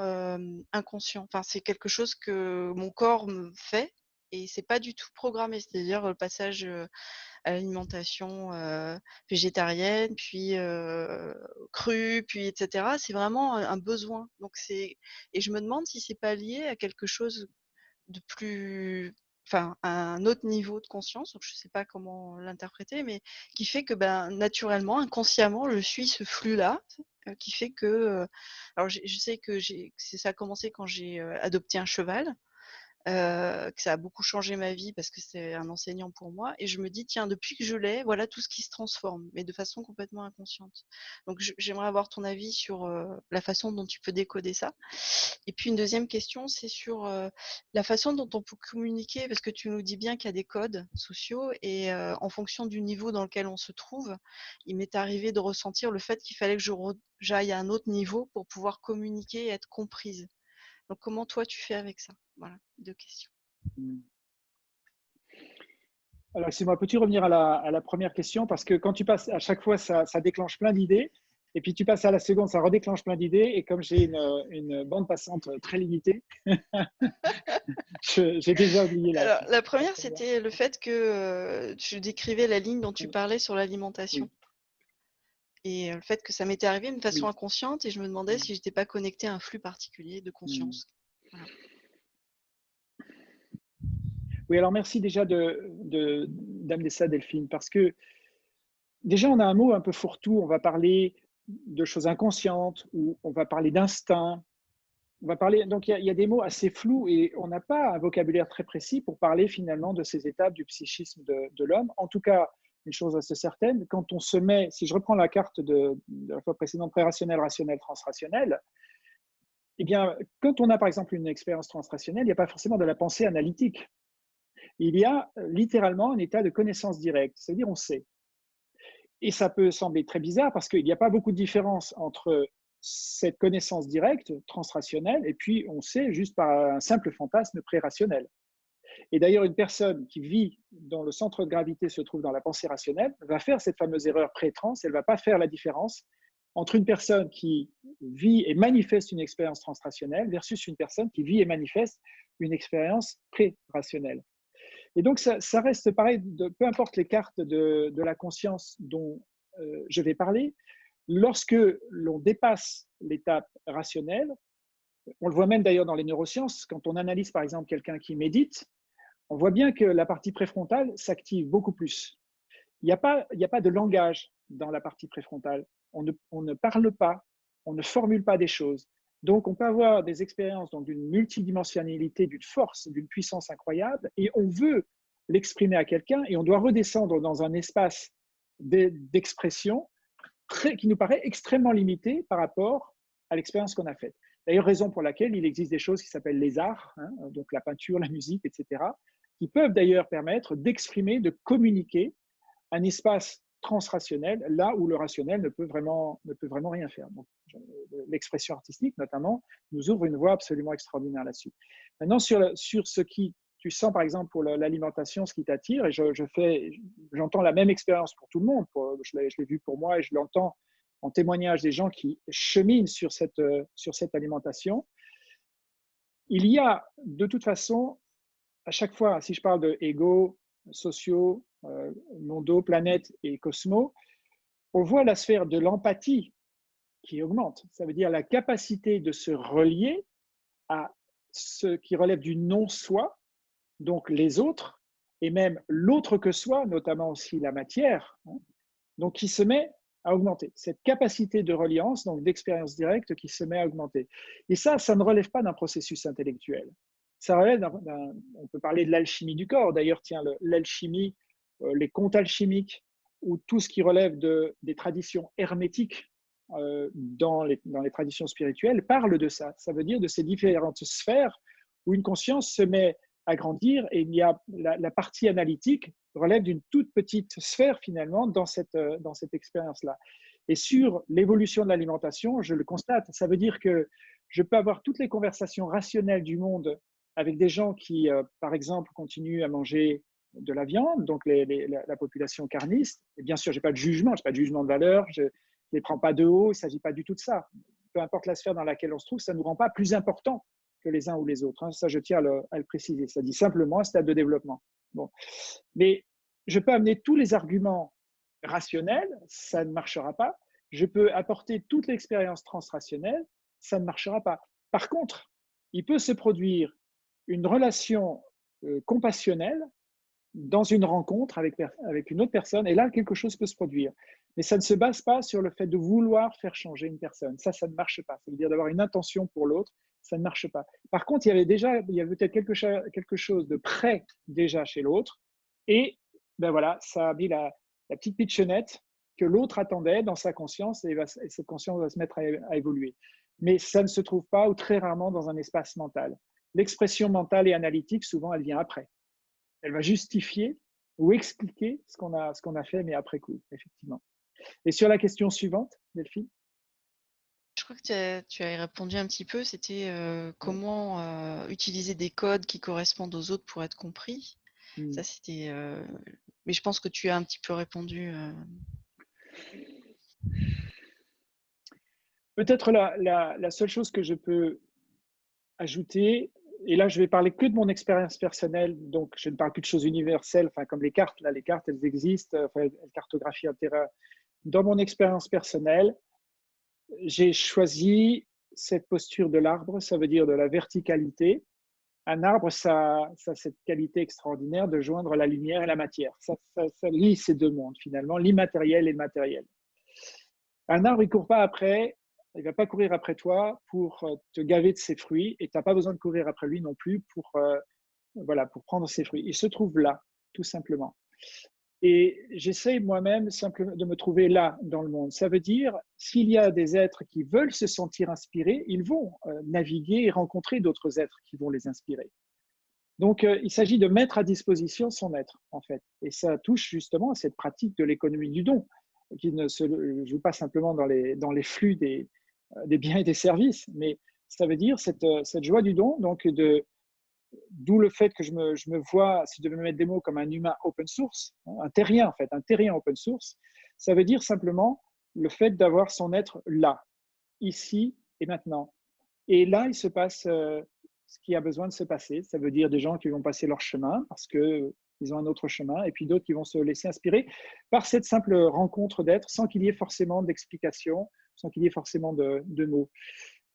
Speaker 3: inconscient. Enfin, c'est quelque chose que mon corps me fait et c'est pas du tout programmé. C'est-à-dire le passage à l'alimentation végétarienne, puis crue, puis etc. C'est vraiment un besoin. Donc c'est et je me demande si c'est pas lié à quelque chose de plus enfin un autre niveau de conscience, donc je ne sais pas comment l'interpréter, mais qui fait que ben, naturellement, inconsciemment, je suis ce flux-là, euh, qui fait que, euh, alors je, sais que ça a commencé quand j'ai euh, adopté un cheval, euh, que ça a beaucoup changé ma vie parce que c'est un enseignant pour moi. Et je me dis, tiens, depuis que je l'ai, voilà tout ce qui se transforme, mais de façon complètement inconsciente. Donc, j'aimerais avoir ton avis sur la façon dont tu peux décoder ça. Et puis, une deuxième question, c'est sur la façon dont on peut communiquer, parce que tu nous dis bien qu'il y a des codes sociaux et en fonction du niveau dans lequel on se trouve, il m'est arrivé de ressentir le fait qu'il fallait que j'aille à un autre niveau pour pouvoir communiquer et être comprise. Donc, comment toi, tu fais avec ça? Voilà, deux questions. Mmh.
Speaker 1: Alors, excuse-moi, peux-tu revenir à la, première question? Parce que quand tu passes, à chaque fois, ça, déclenche plein d'idées. Et puis, tu passes à la seconde, ça redéclenche plein d'idées. Et comme j'ai une, bande passante très limitée, [LAUGHS] j'ai déjà oublié
Speaker 3: la. Alors, la première, c'était le fait que euh, tu décrivais la ligne dont tu parlais sur l'alimentation et le fait que ça m'était arrivé de façon inconsciente et je me demandais si j'étais pas connecté à un flux particulier de mmh. conscience.
Speaker 1: Oui, alors merci déjà de, d'amener ça, Delphine, parce que déjà on a un mot un peu fourre-tout, on va parler de choses inconscientes ou on va parler d'instinct. On va parler, donc il y, a des mots assez flous et on n'a pas un vocabulaire très précis pour parler finalement de ces étapes du psychisme de, de l'homme. En tout cas, une chose assez certaine, quand on se met, si je reprends la carte de, la fois précédente, pré-rationnel, rationnel, transrationnel, eh bien, quand on a par exemple une expérience transrationnelle, il n'y a pas forcément de la pensée analytique. Il y a littéralement un état de connaissance directe, c'est-à-dire on sait. Et ça peut sembler très bizarre parce qu'il n'y a pas beaucoup de différence entre cette connaissance directe, transrationnelle, et puis on sait juste par un simple fantasme pré-rationnel. Et d'ailleurs, une personne qui vit dont le centre de gravité se trouve dans la pensée rationnelle va faire cette fameuse erreur pré-trans, elle ne va pas faire la différence entre une personne qui vit et manifeste une expérience transrationnelle versus une personne qui vit et manifeste une expérience pré-rationnelle. Et donc, ça, reste pareil, peu importe les cartes de, la conscience dont euh, je vais parler, lorsque l'on dépasse l'étape rationnelle, on le voit même d'ailleurs dans les neurosciences, quand on analyse par exemple quelqu'un qui médite, on voit bien que la partie préfrontale s'active beaucoup plus. Il n'y a, pas, de langage dans la partie préfrontale. On ne, parle pas, on ne formule pas des choses. Donc, on peut avoir des expériences d'une multidimensionnalité, d'une force, d'une puissance incroyable, et on veut l'exprimer à quelqu'un, et on doit redescendre dans un espace d'expression qui nous paraît extrêmement limitée par rapport à l'expérience qu'on a faite. D'ailleurs, raison pour laquelle il existe des choses qui s'appellent les arts, hein, donc la peinture, la musique, etc., qui peuvent d'ailleurs permettre d'exprimer, de communiquer un espace transrationnel, là où le rationnel ne peut vraiment, ne peut vraiment rien faire. L'expression artistique, notamment, nous ouvre une voie absolument extraordinaire là-dessus. Maintenant, sur, sur ce qui, tu sens par exemple pour l'alimentation, ce qui t'attire, et je, je fais, j'entends la même expérience pour tout le monde, je l'ai vu pour moi et je l'entends en témoignage des gens qui cheminent sur cette, sur cette alimentation. Il y a de toute façon, à chaque fois, si je parle de ego, sociaux, euh, mondo, planète et cosmos, on voit la sphère de l'empathie qui augmente. Ça veut dire la capacité de se relier à ce qui relève du non-soi, donc les autres, et même l'autre que soi, notamment aussi la matière, hein, donc qui se met à augmenter. Cette capacité de reliance, donc d'expérience directe, qui se met à augmenter. Et ça, ça ne relève pas d'un processus intellectuel. Ça relève on peut parler de l'alchimie du corps. D'ailleurs, tiens, l'alchimie euh, les contes alchimiques ou tout ce qui relève de, des traditions hermétiques euh, dans, les, dans les traditions spirituelles parle de ça. Ça veut dire de ces différentes sphères où une conscience se met à grandir et il y a la, partie analytique relève d'une toute petite sphère finalement dans cette, euh, dans cette expérience-là. Et sur l'évolution de l'alimentation, je le constate, ça veut dire que je peux avoir toutes les conversations rationnelles du monde avec des gens qui, par exemple, continuent à manger de la viande, donc la, population carniste. Et bien sûr, je n'ai pas de jugement, je n'ai pas de jugement de valeur, je ne les prends pas de haut, il ne s'agit pas du tout de ça. Peu importe la sphère dans laquelle on se trouve, ça ne nous rend pas plus importants que les uns ou les autres. Hein. Ça, je tiens à le, préciser. Ça dit simplement un stade de développement. Bon. Mais je peux amener tous les arguments rationnels, ça ne marchera pas. Je peux apporter toute l'expérience transrationnelle, ça ne marchera pas. Par contre, il peut se produire une relation euh, compassionnelle dans une rencontre avec, une autre personne, et là, quelque chose peut se produire. Mais ça ne se base pas sur le fait de vouloir faire changer une personne. Ça, ça ne marche pas. Ça veut dire d'avoir une intention pour l'autre, ça ne marche pas. Par contre, il y avait déjà, il y avait peut-être quelque, chose de prêt déjà chez l'autre, et ben voilà, ça a mis la, la petite pitchonnette que l'autre attendait dans sa conscience, et, cette conscience va se mettre à évoluer. Mais ça ne se trouve pas ou très rarement dans un espace mental. L'expression mentale et analytique, souvent, elle vient après elle va justifier ou expliquer ce qu'on a, ce qu'on a fait, mais après coup, effectivement. Et sur la question suivante, Delphine?
Speaker 3: Je crois que tu as, répondu un petit peu, c'était euh, comment euh, utiliser des codes qui correspondent aux autres pour être compris. Hmm. Ça, c'était. Euh, mais je pense que tu as un petit peu répondu.
Speaker 1: Peut-être la, la, seule chose que je peux ajouter, et là, je vais parler que de mon expérience personnelle, donc je ne parle plus de choses universelles, enfin, comme les cartes. Là, les cartes, elles existent, enfin, elles cartographient un terrain. Dans mon expérience personnelle, j'ai choisi cette posture de l'arbre, ça veut dire de la verticalité. Un arbre, ça, a cette qualité extraordinaire de joindre la lumière et la matière. Ça, ça, lie ces deux mondes, finalement, l'immatériel et le matériel. Un arbre, il ne court pas après il ne va pas courir après toi pour euh, te gaver de ses fruits et tu n'as pas besoin de courir après lui non plus pour, euh, voilà, pour prendre ses fruits. Il se trouve là, tout simplement. Et j'essaie moi-même simplement de me trouver là dans le monde. Ça veut dire, s'il y a des êtres qui veulent se sentir inspirés, ils vont euh, naviguer et rencontrer d'autres êtres qui vont les inspirer. Donc, il s'agit de mettre à disposition son être, en fait. Et ça touche justement à cette pratique de l'économie du don, qui ne se joue pas simplement dans les, dans les flux des, des biens et des services, mais ça veut dire cette, euh, cette joie du don, donc de, d'où le fait que je me, je me, vois, si je devais me mettre des mots, comme un humain open source, hein, un terrien en fait, un terrien open source, ça veut dire simplement le fait d'avoir son être là, ici et maintenant. Et là, il se passe euh, ce qui a besoin de se passer. Ça veut dire des gens qui vont passer leur chemin parce que ils ont un autre chemin, et puis d'autres qui vont se laisser inspirer par cette simple rencontre d'être sans qu'il y ait forcément d'explication, sans qu'il y ait forcément de, mots.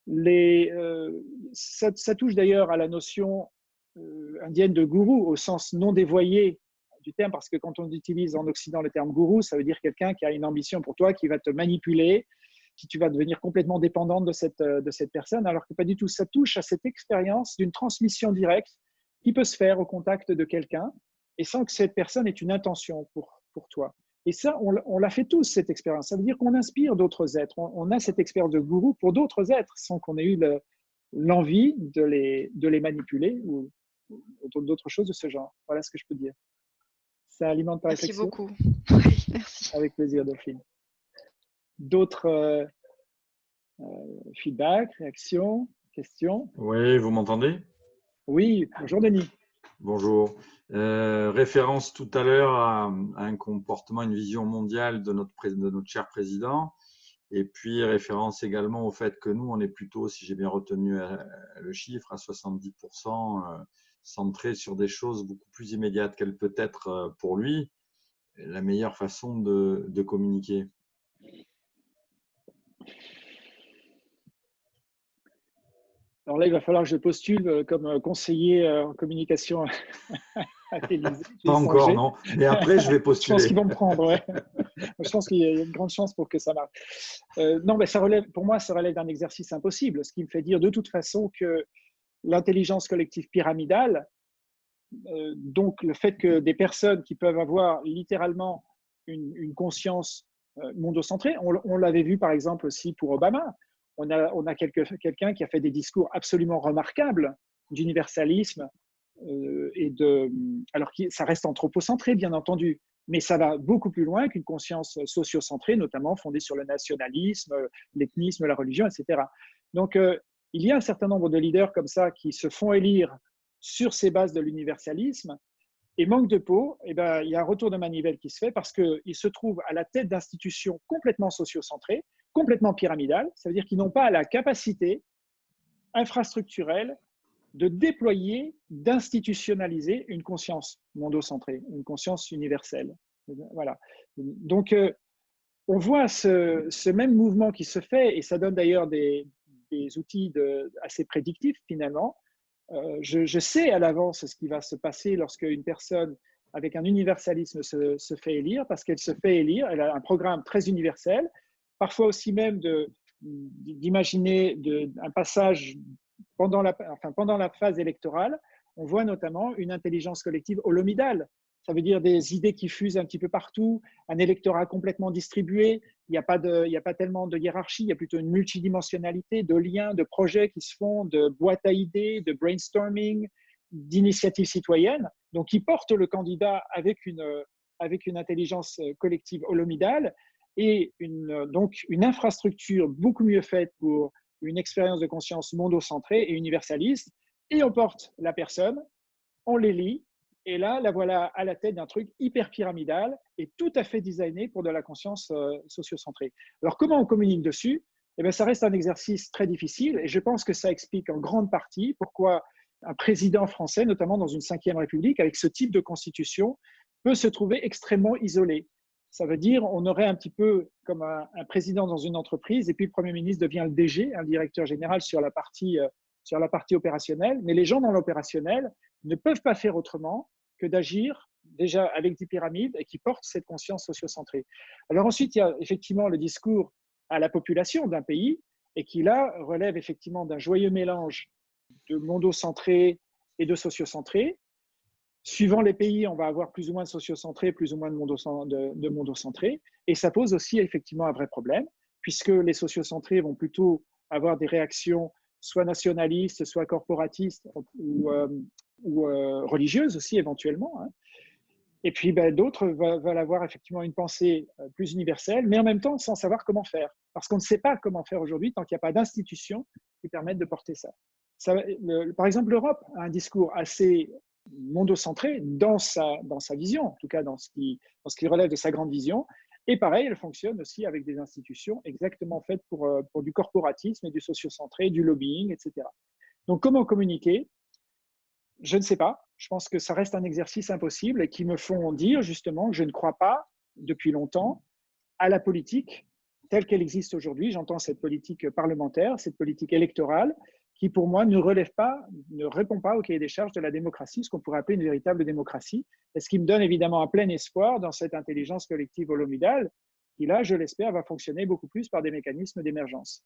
Speaker 1: Euh, ça, touche d'ailleurs à la notion euh, indienne de gourou au sens non dévoyé du terme, parce que quand on utilise en Occident le terme gourou, ça veut dire quelqu'un qui a une ambition pour toi, qui va te manipuler, qui tu vas devenir complètement dépendante de cette, euh, de cette personne, alors que pas du tout. Ça touche à cette expérience d'une transmission directe qui peut se faire au contact de quelqu'un et sans que cette personne ait une intention pour, pour toi. Et ça, on, l'a fait tous, cette expérience. Ça veut dire qu'on inspire d'autres êtres. On, a cette expérience de gourou pour d'autres êtres sans qu'on ait eu l'envie de, les, de les manipuler ou, d'autres choses de ce genre. Voilà ce que je peux dire. Ça alimente ta
Speaker 3: Merci beaucoup. [LAUGHS] merci.
Speaker 1: Avec plaisir, Delphine. D'autres euh, euh, feedbacks, réactions, questions?
Speaker 4: Oui, vous m'entendez?
Speaker 1: Oui, bonjour Denis.
Speaker 4: Bonjour. Euh, référence tout à l'heure à, un comportement, une vision mondiale de notre, de notre cher président. Et puis référence également au fait que nous, on est plutôt, si j'ai bien retenu euh, le chiffre, à 70% euh, centré sur des choses beaucoup plus immédiates. Quelle peut être pour lui la meilleure façon de, de communiquer
Speaker 1: Alors là, il va falloir que je postule euh, comme euh, conseiller euh, en communication [LAUGHS]
Speaker 4: à Pas encore, non. Mais après, je vais postuler. [LAUGHS]
Speaker 1: je pense qu'ils vont me prendre, ouais. [LAUGHS] je pense qu'il y a une grande chance pour que ça marche. non, mais ça relève, pour moi, ça relève d'un exercice impossible, ce qui me fait dire de toute façon que l'intelligence collective pyramidale, donc le fait que des personnes qui peuvent avoir littéralement une, conscience mondocentrée, on, on l'avait vu par exemple aussi pour Obama, on a, quelqu'un qui a fait des discours absolument remarquables d'universalisme euh, et de, alors que ça reste anthropocentré bien entendu, mais ça va beaucoup plus loin qu'une conscience sociocentrée, notamment fondée sur le nationalisme, l'ethnisme, la religion, etc. Donc euh, il y a un certain nombre de leaders comme ça qui se font élire sur ces bases de l'universalisme. Et manque de peau, eh ben, il y a un retour de manivelle qui se fait parce qu'ils se trouvent à la tête d'institutions complètement sociocentrées, complètement pyramidales. Ça veut dire qu'ils n'ont pas la capacité infrastructurelle de déployer, d'institutionnaliser une conscience mondocentrée, une conscience universelle. Voilà. Donc, euh, on voit ce, même mouvement qui se fait, et ça donne d'ailleurs des, outils assez prédictifs finalement. Euh, je, sais à l'avance ce qui va se passer lorsque une personne avec un universalisme se, se fait élire, parce qu'elle se fait élire, elle a un programme très universel, parfois aussi même d'imaginer un passage pendant la, phase électorale. On voit notamment une intelligence collective holomidale. Ça veut dire des idées qui fusent un petit peu partout, un électorat complètement distribué. Il n'y a, pas a pas tellement de hiérarchie, il y a plutôt une multidimensionnalité de liens, de projets qui se font, de boîtes à idées, de brainstorming, d'initiatives citoyennes. Donc, qui portent le candidat avec une, avec une intelligence collective holomidale et une, donc une infrastructure beaucoup mieux faite pour une expérience de conscience mondocentrée et universaliste, et on porte la personne, on les lit, et là, la voilà à la tête d'un truc hyper pyramidal et tout à fait designé pour de la conscience euh, sociocentrée. Alors, comment on communique dessus? Eh bien, Ça reste un exercice très difficile, et je pense que ça explique en grande partie pourquoi un président français, notamment dans une cinquième république, avec ce type de constitution, peut se trouver extrêmement isolé. Ça veut dire on aurait un petit peu comme un, président dans une entreprise et puis le Premier ministre devient le DG, un directeur général sur la partie, euh, sur la partie opérationnelle. Mais les gens dans l'opérationnel ne peuvent pas faire autrement que d'agir déjà avec des pyramides et qui portent cette conscience sociocentrée. Alors ensuite, il y a effectivement le discours à la population d'un pays et qui là relève effectivement d'un joyeux mélange de mondocentré et de sociocentré Suivant les pays, on va avoir plus ou moins de sociocentrés, plus ou moins de, mondocentrés. Et ça pose aussi effectivement un vrai problème, puisque les sociocentrés vont plutôt avoir des réactions soit nationalistes, soit corporatistes ou, euh, euh, religieuses aussi éventuellement. Hein. Et puis ben, d'autres veulent avoir effectivement une pensée euh, plus universelle, mais en même temps sans savoir comment faire. Parce qu'on ne sait pas comment faire aujourd'hui tant qu'il n'y a pas d'institutions qui permettent de porter ça par exemple, l'Europe a un discours assez mondocentrée dans sa, dans sa vision, en tout cas dans ce, qui, dans ce qui relève de sa grande vision. Et pareil, elle fonctionne aussi avec des institutions exactement faites pour, euh, pour du corporatisme et du sociocentré, du lobbying, etc. Donc comment communiquer? Je ne sais pas. Je pense que ça reste un exercice impossible et qui me font dire justement que je ne crois pas depuis longtemps à la politique telle qu'elle existe aujourd'hui. J'entends cette politique parlementaire, cette politique électorale, qui pour moi ne relève pas, ne répond pas au cahier des charges de la démocratie, ce qu'on pourrait appeler une véritable démocratie, et ce qui me donne évidemment un plein espoir dans cette intelligence collective holomidale, qui là, je l'espère, va fonctionner beaucoup plus par des mécanismes d'émergence.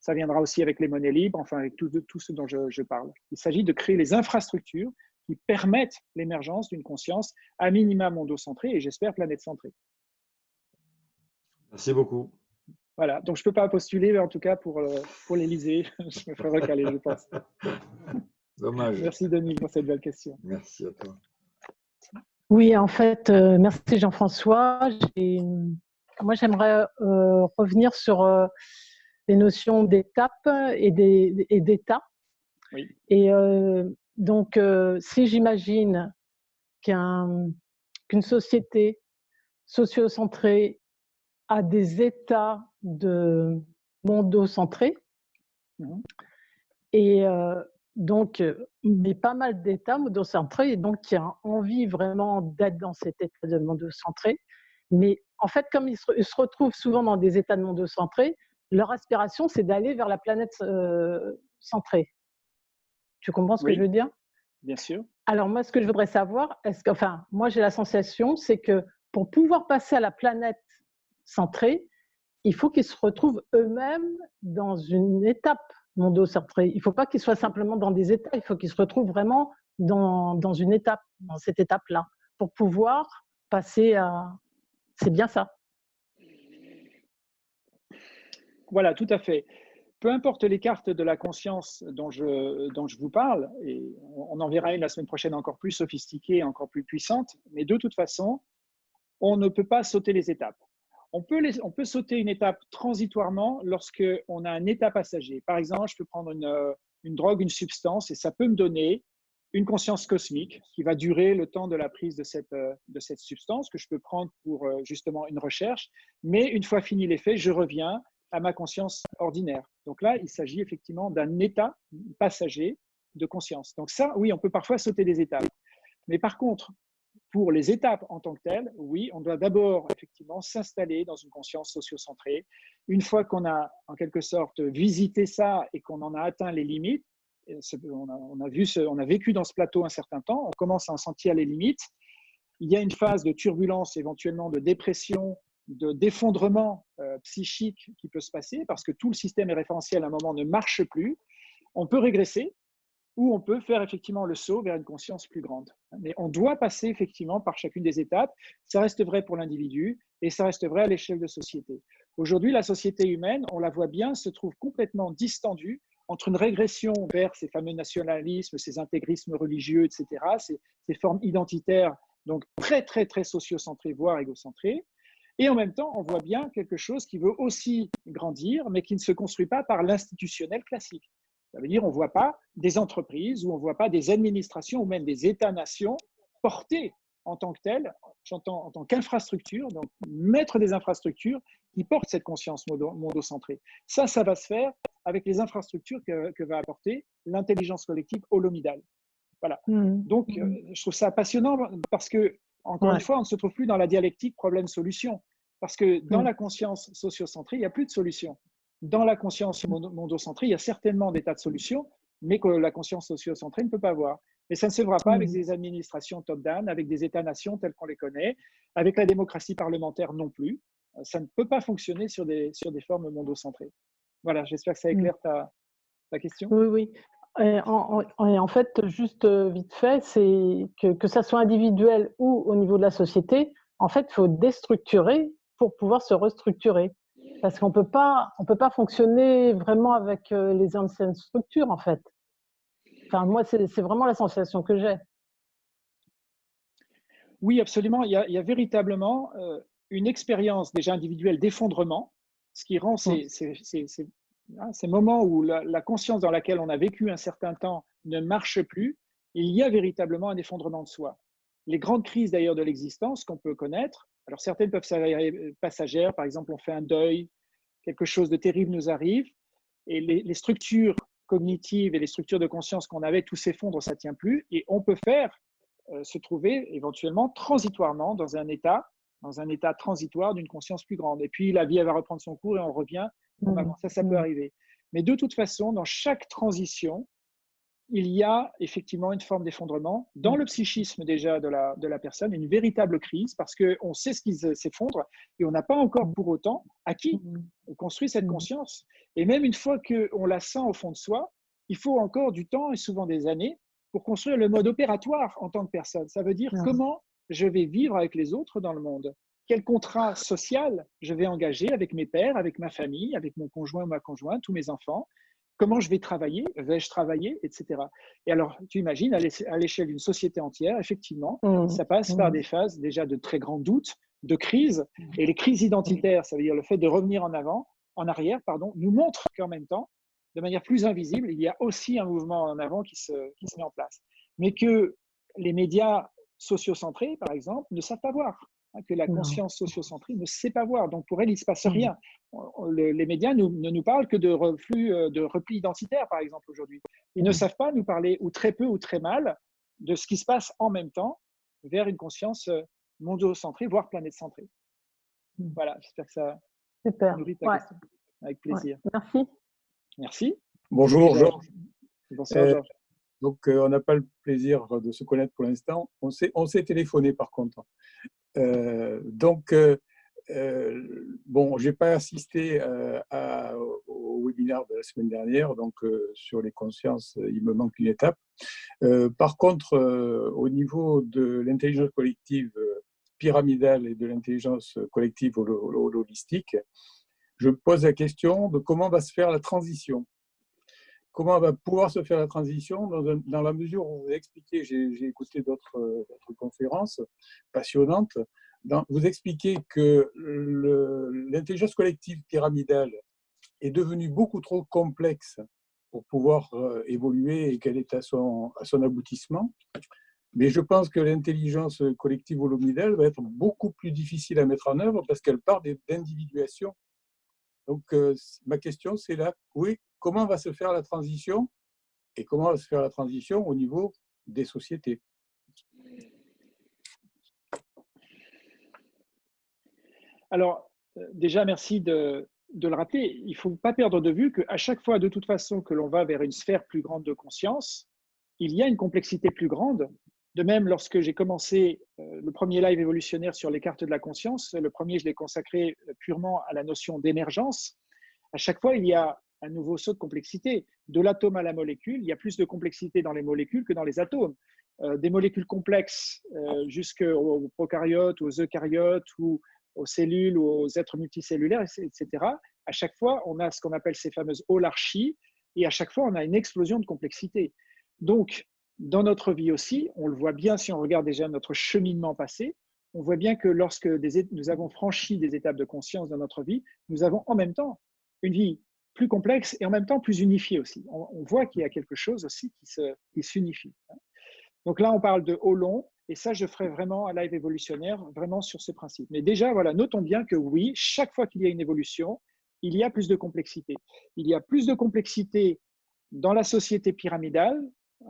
Speaker 1: Ça viendra aussi avec les monnaies libres, enfin avec tout, ce dont je, parle. Il s'agit de créer les infrastructures qui permettent l'émergence d'une conscience à minima mondocentrée et j'espère planète-centrée.
Speaker 4: Merci beaucoup.
Speaker 1: Voilà, donc je ne peux pas postuler, mais en tout cas pour, euh, pour l'Élysée, [LAUGHS] je me ferai recaler, je pense. [LAUGHS]
Speaker 4: Dommage.
Speaker 1: Merci Denis pour cette belle question.
Speaker 4: Merci à toi.
Speaker 5: Oui, en fait, euh, merci Jean-François. Moi, j'aimerais euh, revenir sur les notions d'étape et d'état. Oui. Et donc, si j'imagine qu'une société sociocentrée a des états de mondocentrés. Mmh. Et euh, donc, mais pas mal d'états mondocentrés, et donc qui a envie vraiment d'être dans cet état de mondocentré. Mais en fait, comme ils se, retrouvent souvent dans des états de mondocentrés, leur aspiration, c'est d'aller vers la planète euh, centrée. Tu comprends ce que je veux dire?
Speaker 1: Bien sûr.
Speaker 5: Alors moi, ce que je voudrais savoir, est-ce que, enfin, moi j'ai la sensation, c'est que pour pouvoir passer à la planète centrée, il faut qu'ils se retrouvent eux-mêmes dans une étape mondo-centrée. Il ne faut pas qu'ils soient simplement dans des états, il faut qu'ils se retrouvent vraiment dans, dans une étape, dans cette étape-là, pour pouvoir passer à... C'est bien ça.
Speaker 1: Voilà, tout à fait. Peu importe les cartes de la conscience dont je, dont je vous parle, et on en verra une la semaine prochaine encore plus sophistiquée, encore plus puissante, mais de toute façon, on ne peut pas sauter les étapes. On peut, on peut sauter une étape transitoirement lorsqu'on a un état passager. Par exemple, je peux prendre une, une drogue, une substance, et ça peut me donner une conscience cosmique qui va durer le temps de la prise de cette, de cette substance que je peux prendre pour justement une recherche. Mais une fois fini l'effet, je reviens à ma conscience ordinaire. Donc là, il s'agit effectivement d'un état passager de conscience. Donc ça, oui, on peut parfois sauter des étapes. Mais par contre, pour les étapes en tant que telles, oui, on doit d'abord effectivement s'installer dans une conscience sociocentrée. Une fois qu'on a en quelque sorte visité ça et qu'on en a atteint les limites, on a, vu on a vécu dans ce plateau un certain temps, on commence à en sentir les limites. Il y a une phase de turbulence, éventuellement de dépression, de d'effondrement euh, psychique qui peut se passer parce que tout le système référentiel à un moment ne marche plus. On peut régresser, ou on peut faire effectivement le saut vers une conscience plus grande. Mais on doit passer effectivement par chacune des étapes. Ça reste vrai pour l'individu et ça reste vrai à l'échelle de société. Aujourd'hui, la société humaine, on la voit bien, se trouve complètement distendue entre une régression vers ces fameux nationalismes, ces intégrismes religieux, etc., ces, ces formes identitaires, donc très, très, très sociocentrées, voire égocentrées. Et en même temps, on voit bien quelque chose qui veut aussi grandir, mais qui ne se construit pas par l'institutionnel classique. Ça veut dire on ne voit pas des entreprises ou on ne voit pas des administrations ou même des États-nations portés en tant que tels, j'entends en tant qu'infrastructure, donc mettre des infrastructures qui portent cette conscience mondocentrée. Ça, ça va se faire avec les infrastructures que, va apporter l'intelligence collective holomidale. Voilà. Mmh. Donc, euh, je trouve ça passionnant parce que, encore une fois, on ne se trouve plus dans la dialectique problème-solution. Parce que dans mmh. la conscience sociocentrée, il n'y a plus de solution dans la conscience mondocentrée, il y a certainement des tas de solutions, mais que la conscience sociocentrée ne peut pas avoir. Et ça ne se fera pas avec mmh. des administrations top-down, avec des États-nations tels qu'on les connaît, avec la démocratie parlementaire non plus. Ça ne peut pas fonctionner sur des, sur des formes mondocentrées. Voilà, j'espère que ça mmh. éclaire ta, ta question.
Speaker 5: Oui, oui. Et en, en, fait, juste euh, vite fait, c'est que, que ça soit individuel ou au niveau de la société, en fait, il faut déstructurer pour pouvoir se restructurer. Parce qu'on peut pas, on peut pas fonctionner vraiment avec euh, les anciennes structures, en fait. Enfin, moi, c'est vraiment la sensation que j'ai.
Speaker 1: Oui, absolument. Il y a, véritablement euh, une expérience déjà individuelle d'effondrement, ce qui rend ces, mmh. hein, ces, moments où la, la, conscience dans laquelle on a vécu un certain temps ne marche plus. Il y a véritablement un effondrement de soi. Les grandes crises d'ailleurs de l'existence qu'on peut connaître, alors certaines peuvent s'avérer passagères, par exemple on fait un deuil, quelque chose de terrible nous arrive, et les, structures cognitives et les structures de conscience qu'on avait, tout s'effondre, ça ne tient plus, et on peut faire euh, se trouver éventuellement transitoirement dans un état, dans un état transitoire d'une conscience plus grande. Et puis la vie elle va reprendre son cours et on revient. Mmh. Ça, ça peut mmh. arriver. Mais de toute façon, dans chaque transition, il y a effectivement une forme d'effondrement dans mm. le psychisme déjà de la, de la personne, une véritable crise parce qu'on sait ce qui s'effondre et on n'a pas encore pour autant acquis mm. construit cette mm. conscience. Et même une fois qu'on la sent au fond de soi, il faut encore du temps et souvent des années pour construire le mode opératoire en tant que personne. Ça veut dire comment je vais vivre avec les autres dans le monde. quel contrat social je vais engager avec mes pères, avec ma famille, avec mon conjoint ou ma conjointe, tous mes enfants, comment je vais travailler, vais-je travailler, etc. Et alors, tu imagines, à l'échelle d'une société entière, effectivement, mmh. ça passe par mmh. des phases déjà de très grands doutes, de crise, et les crises identitaires, ça veut dire le fait de revenir en avant, en arrière, pardon, nous montrent qu'en même temps, de manière plus invisible, il y a aussi un mouvement en avant qui se, qui se met en place. Mais que les médias sociocentrés, par exemple, ne savent pas voir. Hein, que la conscience sociocentrée ne sait pas voir. Donc pour elle, il ne se passe mmh. rien. Les médias ne nous parlent que de reflux, euh, de repli identitaire, par exemple, aujourd'hui. Ils ne mmh. savent pas nous parler, ou très peu ou très mal, de ce qui se passe en même temps vers une conscience euh, mondocentrée, voire planète-centrée. Mmh. Voilà, j'espère que ça
Speaker 5: Super.
Speaker 1: nourrit ta question. Avec plaisir.
Speaker 5: Merci.
Speaker 1: Merci.
Speaker 6: Bonjour, Georges.
Speaker 1: Bonsoir, euh, Georges.
Speaker 6: Donc, on n'a pas le plaisir de se connaître pour l'instant. On s'est téléphoné, par contre. Euh, donc, euh, euh, bon, je n'ai pas assisté au webinaire de la semaine dernière, donc sur les consciences, il me manque une étape. par contre, au niveau de l'intelligence collective pyramidale et de l'intelligence collective holistique, je pose la question de comment va se faire la transition comment va pouvoir se faire la transition dans, la mesure où vous expliquez, j'ai écouté d'autres conférences passionnantes, vous expliquez que l'intelligence collective pyramidale est devenue beaucoup trop complexe pour pouvoir euh, évoluer et qu'elle est à son, à son aboutissement. Mais je pense que l'intelligence collective holomidale va être beaucoup plus difficile à mettre en œuvre parce qu'elle part d'individuation. Donc, euh, ma question, c'est là, oui, comment va se faire la transition et comment va se faire la transition au niveau des sociétés?
Speaker 1: Alors, euh, déjà, merci de, le rappeler. Il ne faut pas perdre de vue qu'à chaque fois, de toute façon, que l'on va vers une sphère plus grande de conscience, il y a une complexité plus grande. De même, lorsque j'ai commencé euh, le premier live évolutionnaire sur les cartes de la conscience, le premier, je l'ai consacré purement à la notion d'émergence. À chaque fois, il y a un nouveau saut de complexité. De l'atome à la molécule, il y a plus de complexité dans les molécules que dans les atomes. Euh, des molécules complexes euh, jusqu'aux prokaryotes, aux eucaryotes aux cellules aux êtres multicellulaires, etc. À chaque fois, on a ce qu'on appelle ces fameuses holarchies et à chaque fois, on a une explosion de complexité. Donc, dans notre vie aussi, on le voit bien si on regarde déjà notre cheminement passé, on voit bien que lorsque nous avons franchi des étapes de conscience dans notre vie, nous avons en même temps une vie plus complexe et en même temps plus unifié aussi. On, voit qu'il y a quelque chose aussi qui s'unifie. Donc là, on parle de haut long, et ça, je ferai vraiment un live évolutionnaire, vraiment sur ce principe. Mais déjà, voilà, notons bien que oui, chaque fois qu'il y a une évolution, il y a plus de complexité. Il y a plus de complexité dans la société pyramidale,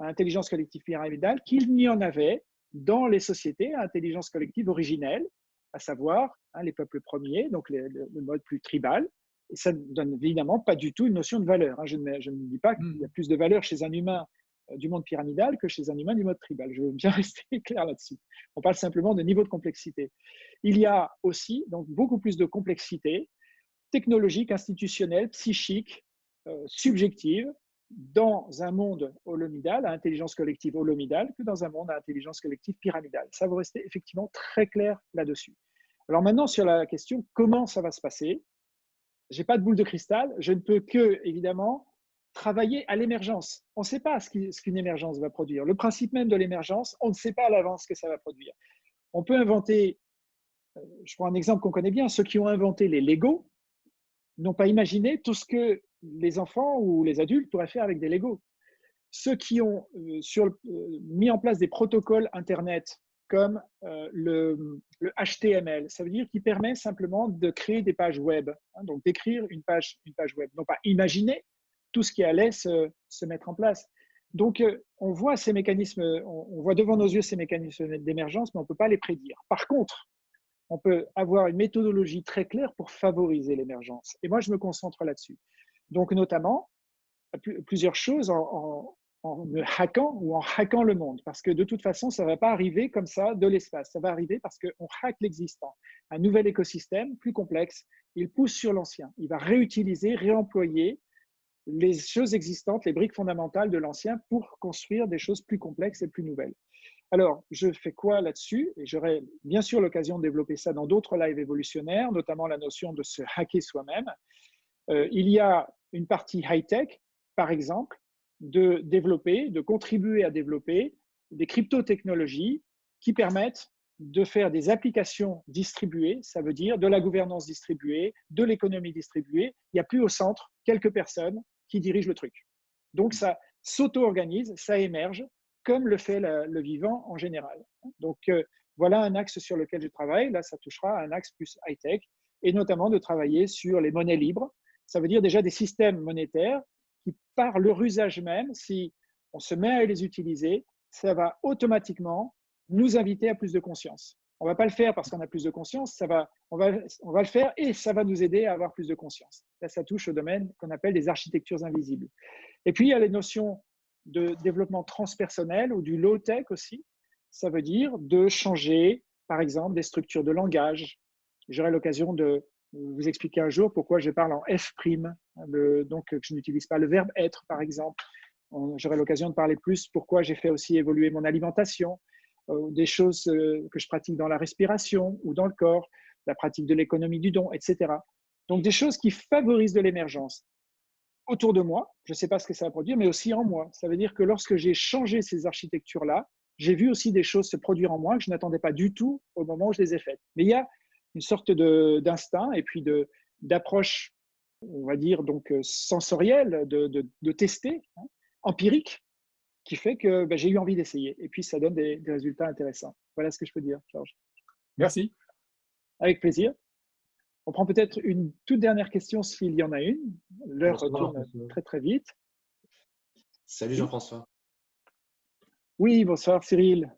Speaker 1: intelligence collective pyramidale, qu'il n'y en avait dans les sociétés à intelligence collective originelle, à savoir hein, les peuples premiers, donc le mode plus tribal, et ça ne donne évidemment pas du tout une notion de valeur. Hein. Je, ne, je, ne, dis pas qu'il y a hmm. plus de valeur chez un humain euh, du monde pyramidal que chez un humain du mode tribal. Je veux bien [LAUGHS] rester clair là-dessus. On parle simplement de niveau de complexité. Il y a aussi donc beaucoup plus de complexité technologique, institutionnelle, psychique, euh, subjective dans un monde holomidal, à intelligence collective holomidale, que dans un monde à intelligence collective pyramidale. Ça, vous restez effectivement très clair là-dessus. Alors maintenant, sur la question comment ça va se passer, j'ai pas de boule de cristal, je ne peux que, évidemment, travailler à l'émergence. On ne sait pas ce qu'une émergence va produire. Le principe même de l'émergence, on ne sait pas à l'avance ce que ça va produire. On peut inventer, euh, je prends un exemple qu'on connaît bien, ceux qui ont inventé les Lego n'ont pas imaginé tout ce que les enfants ou les adultes pourraient faire avec des Lego. Ceux qui ont euh, euh, mis en place des protocoles Internet comme euh, le, HTML. Ça veut dire qu'il permet simplement de créer des pages web, hein, donc d'écrire une page, une page web, non pas imaginer tout ce qui allait se, se mettre en place. Donc, on voit ces mécanismes, on, voit devant nos yeux ces mécanismes d'émergence, mais on ne peut pas les prédire. Par contre, on peut avoir une méthodologie très claire pour favoriser l'émergence. Et moi, je me concentre là-dessus. Donc, notamment, plusieurs choses en, en hackant ou en hackant le monde. Parce que de toute façon, ça ne va pas arriver comme ça de l'espace. Ça va arriver parce qu'on hack l'existant. Un nouvel écosystème plus complexe, il pousse sur l'ancien. Il va réutiliser, réemployer les choses existantes, les briques fondamentales de l'ancien pour construire des choses plus complexes et plus nouvelles. Alors, je fais quoi là-dessus? Et j'aurai bien sûr l'occasion de développer ça dans d'autres lives évolutionnaires, notamment la notion de se hacker soi-même. Euh, il y a une partie high-tech, par exemple, de développer, de contribuer à développer des crypto-technologies qui permettent de faire des applications distribuées, ça veut dire de la gouvernance distribuée, de l'économie distribuée. Il n'y a plus au centre quelques personnes qui dirigent le truc. Donc ça s'auto-organise, ça émerge, comme le fait le, vivant en général. Donc euh, voilà un axe sur lequel je travaille. Là, ça touchera à un axe plus high-tech, et notamment de travailler sur les monnaies libres. Ça veut dire déjà des systèmes monétaires qui, par leur usage même, si on se met à les utiliser, ça va automatiquement nous inviter à plus de conscience. On ne va pas le faire parce qu'on a plus de conscience, ça va, on, va, on va le faire et ça va nous aider à avoir plus de conscience. Là, ça touche au domaine qu'on appelle des architectures invisibles. Et puis, il y a les notions de développement transpersonnel ou du low-tech aussi. Ça veut dire de changer, par exemple, des structures de langage. J'aurai l'occasion de vous expliquer un jour pourquoi je parle en F', donc je n'utilise pas le verbe être, par exemple. J'aurai l'occasion de parler plus pourquoi j'ai fait aussi évoluer mon alimentation, euh, des choses euh, que je pratique dans la respiration ou dans le corps, la pratique de l'économie du don, etc. Donc des choses qui favorisent de l'émergence autour de moi, je ne sais pas ce que ça va produire, mais aussi en moi. Ça veut dire que lorsque j'ai changé ces architectures-là, j'ai vu aussi des choses se produire en moi que je n'attendais pas du tout au moment où je les ai faites. Mais il y a une sorte d'instinct et puis d'approche, on va dire, donc euh, sensorielle, de, de, tester, hein, empirique, qui fait que ben, j'ai eu envie d'essayer. Et puis, ça donne des, résultats intéressants. Voilà ce que je peux dire, Georges.
Speaker 6: Merci.
Speaker 1: Avec plaisir. On prend peut-être une toute dernière question s'il y en a une. L'heure tourne très, très vite.
Speaker 7: Salut Jean-François.
Speaker 1: Oui, bonsoir Cyril.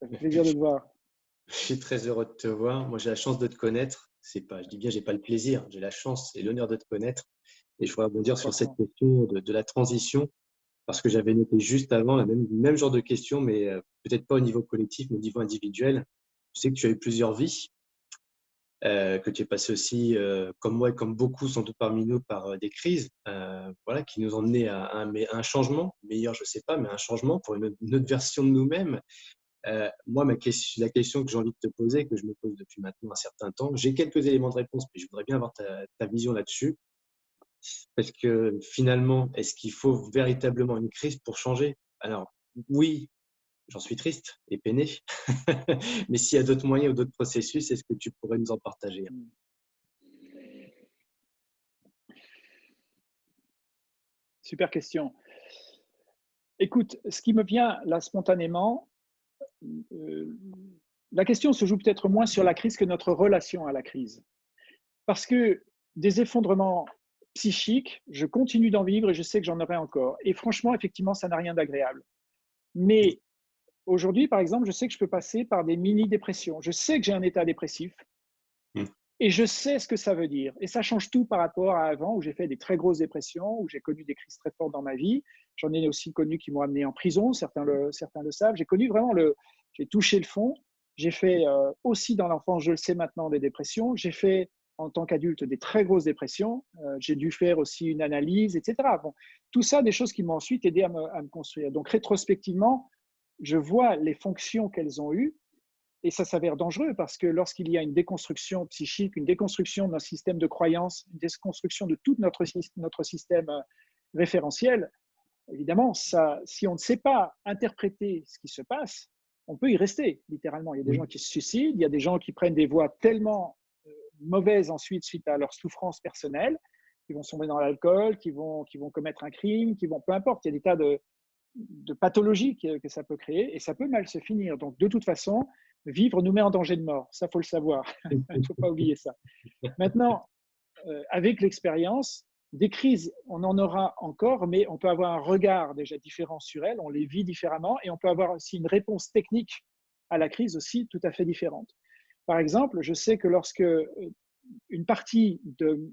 Speaker 1: Ça fait plaisir de te voir. [LAUGHS]
Speaker 7: Je suis très heureux de te voir. Moi, j'ai la chance de te connaître. C'est pas, je dis bien, j'ai pas le plaisir, j'ai la chance et l'honneur de te connaître. Et je voudrais rebondir sur cette question de la transition parce que j'avais noté juste avant le même, même genre de questions, mais euh, peut-être pas au niveau collectif, mais au niveau individuel. Je sais que tu as eu plusieurs vies, euh, que tu es passé aussi, euh, comme moi et comme beaucoup, sans doute parmi nous, par des crises voilà, qui nous ont mené à, un, changement, meilleur, je ne sais pas, mais un changement pour une, autre version de nous-mêmes. moi, la question que j'ai envie de te poser, que je me pose depuis maintenant un certain temps, j'ai quelques éléments de réponse, mais je voudrais bien avoir ta vision là-dessus. Parce que finalement, est-ce qu'il faut véritablement une crise pour changer? Alors, oui, j'en suis triste et peiné. [LAUGHS] Mais s'il y a d'autres moyens ou d'autres processus, est-ce que tu pourrais nous en partager
Speaker 1: Super question. Écoute, ce qui me vient là spontanément, euh, la question se joue peut-être moins sur la crise que notre relation à la crise. Parce que des effondrements psychique, je continue d'en vivre et je sais que j'en aurai encore. Et franchement, effectivement, ça n'a rien d'agréable. Mais aujourd'hui, par exemple, je sais que je peux passer par des mini-dépressions. Je sais que j'ai un état dépressif mmh. et je sais ce que ça veut dire. Et ça change tout par rapport à avant où j'ai fait des très grosses dépressions, où j'ai connu des crises très fortes dans ma vie. J'en ai aussi connu qui m'ont amené en prison, certains le, certains le savent. J'ai connu vraiment le, j'ai touché le fond. J'ai fait euh, aussi dans l'enfance, je le sais maintenant, des dépressions. J'ai fait en tant qu'adulte des très grosses dépressions. Euh, j'ai dû faire aussi une analyse, etc. Bon, tout ça, des choses qui m'ont ensuite aidé à me, construire. Donc, rétrospectivement, je vois les fonctions qu'elles ont eues et ça s'avère dangereux parce que lorsqu'il y a une déconstruction psychique, une déconstruction d'un système de croyance, une déconstruction de tout notre, notre système euh, référentiel, évidemment, ça, si on ne sait pas interpréter ce qui se passe, on peut y rester, littéralement. Il y a des gens qui se suicident, il y a des gens qui prennent des voies tellement mauvaises ensuite suite à leur souffrance personnelle, qui vont sombrer dans l'alcool, qui vont, qui vont commettre un crime, qui vont, peu importe, il y a des tas de, de pathologies que, ça peut créer et ça peut mal se finir. Donc, de toute façon, vivre nous met en danger de mort. Ça, faut le savoir. [LAUGHS] Il ne faut pas oublier ça. Maintenant, euh, avec l'expérience, des crises, on en aura encore, mais on peut avoir un regard déjà différent sur elles, on les vit différemment et on peut avoir aussi une réponse technique à la crise aussi tout à fait différente. Par exemple, je sais que lorsque euh, une partie de,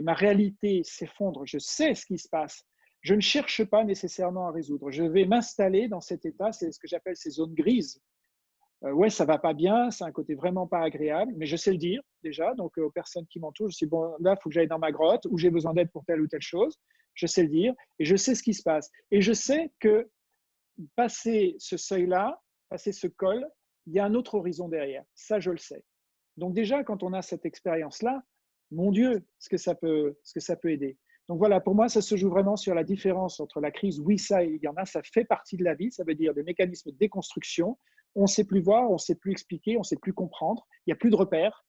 Speaker 1: ma réalité s'effondre, je sais ce qui se passe. Je ne cherche pas nécessairement à résoudre. Je vais m'installer dans cet état, c'est ce que j'appelle ces zones grises. Euh, ouais, ça va pas bien, c'est un côté vraiment pas agréable, mais je sais le dire déjà. Donc aux personnes qui m'entourent, je sais bon, là, il faut que j'aille dans ma grotte ou j'ai besoin d'aide pour telle ou telle chose. Je sais le dire et je sais ce qui se passe. Et je sais que passer ce seuil-là, passer ce col, il y a un autre horizon derrière. Ça, je le sais. Donc déjà, quand on a cette expérience-là, mon Dieu, ce que, ça peut, ce que ça peut aider. Donc voilà, pour moi, ça se joue vraiment sur la différence entre la crise, oui, ça, il y en a, ça fait partie de la vie, ça veut dire des mécanismes de déconstruction. On ne sait plus voir, on ne sait plus expliquer, on ne sait plus comprendre, il n'y a plus de repères.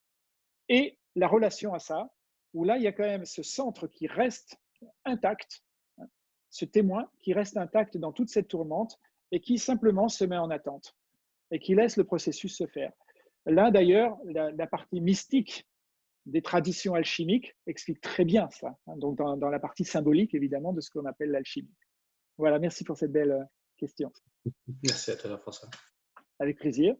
Speaker 1: Et la relation à ça, où là, il y a quand même ce centre qui reste intact, ce témoin qui reste intact dans toute cette tourmente et qui simplement se met en attente et qui laisse le processus se faire. Là, d'ailleurs, la, partie mystique des traditions alchimiques explique très bien ça, hein, donc dans, la partie symbolique, évidemment, de ce qu'on appelle l'alchimie. Voilà, merci pour cette belle euh, question.
Speaker 7: Merci à toi, François.
Speaker 1: Avec plaisir.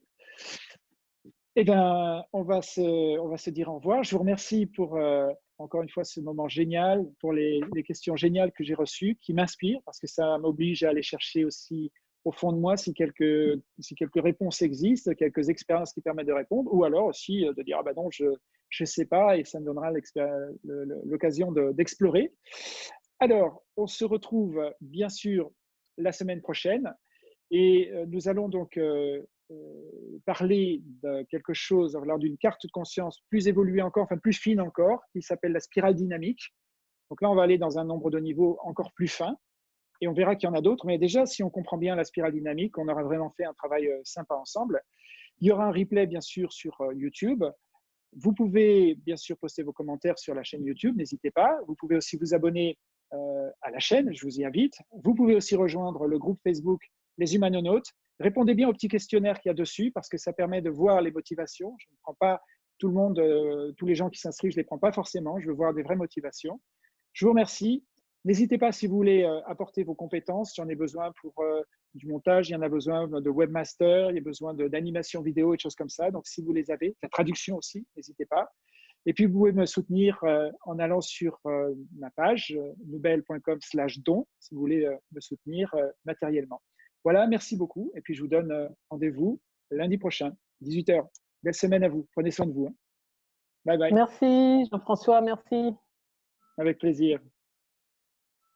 Speaker 1: Eh bien, on va, se, on va se dire au revoir. Je vous remercie pour, euh, encore une fois, ce moment génial, pour les, les questions géniales que j'ai reçues, qui m'inspirent, parce que ça m'oblige à aller chercher aussi au fond de moi si quelques, si quelques réponses existent, quelques expériences qui permettent de répondre, ou alors aussi euh, de dire, ah ben non, je ne sais pas, et ça me donnera l'occasion d'explorer. alors, on se retrouve bien sûr la semaine prochaine, et euh, nous allons donc euh, parler de quelque chose, lors d'une carte de conscience plus évoluée encore, enfin plus fine encore, qui s'appelle la spirale dynamique. Donc là, on va aller dans un nombre de niveaux encore plus fin et on verra qu'il y en a d'autres. Mais déjà, si on comprend bien la spirale dynamique, on aura vraiment fait un travail euh, sympa ensemble. Il y aura un replay, bien sûr, sur euh, YouTube. Vous pouvez, bien sûr, poster vos commentaires sur la chaîne YouTube, n'hésitez pas. Vous pouvez aussi vous abonner euh, à la chaîne, je vous y invite. Vous pouvez aussi rejoindre le groupe Facebook Les Humanonautes. Répondez bien au petit questionnaire qu'il y a dessus parce que ça permet de voir les motivations. Je ne prends pas tout le monde, tous les gens qui s'inscrivent, je ne les prends pas forcément. Je veux voir des vraies motivations. Je vous remercie. N'hésitez pas si vous voulez euh, apporter vos compétences, il y en a besoin pour euh, du montage, il y en a besoin de webmaster, il y a besoin d'animation vidéo et de choses comme ça. Donc, si vous les avez, la traduction aussi, n'hésitez pas. Et puis, vous pouvez me soutenir euh, en allant sur ma page nouvelle.com slash don, si vous voulez me soutenir matériellement. Voilà, merci beaucoup. Et puis, je vous donne rendez-vous lundi prochain, 18h. Belle semaine à vous. Prenez soin de vous. Hein. Bye bye.
Speaker 5: Merci, Jean-François. Merci.
Speaker 1: Avec plaisir.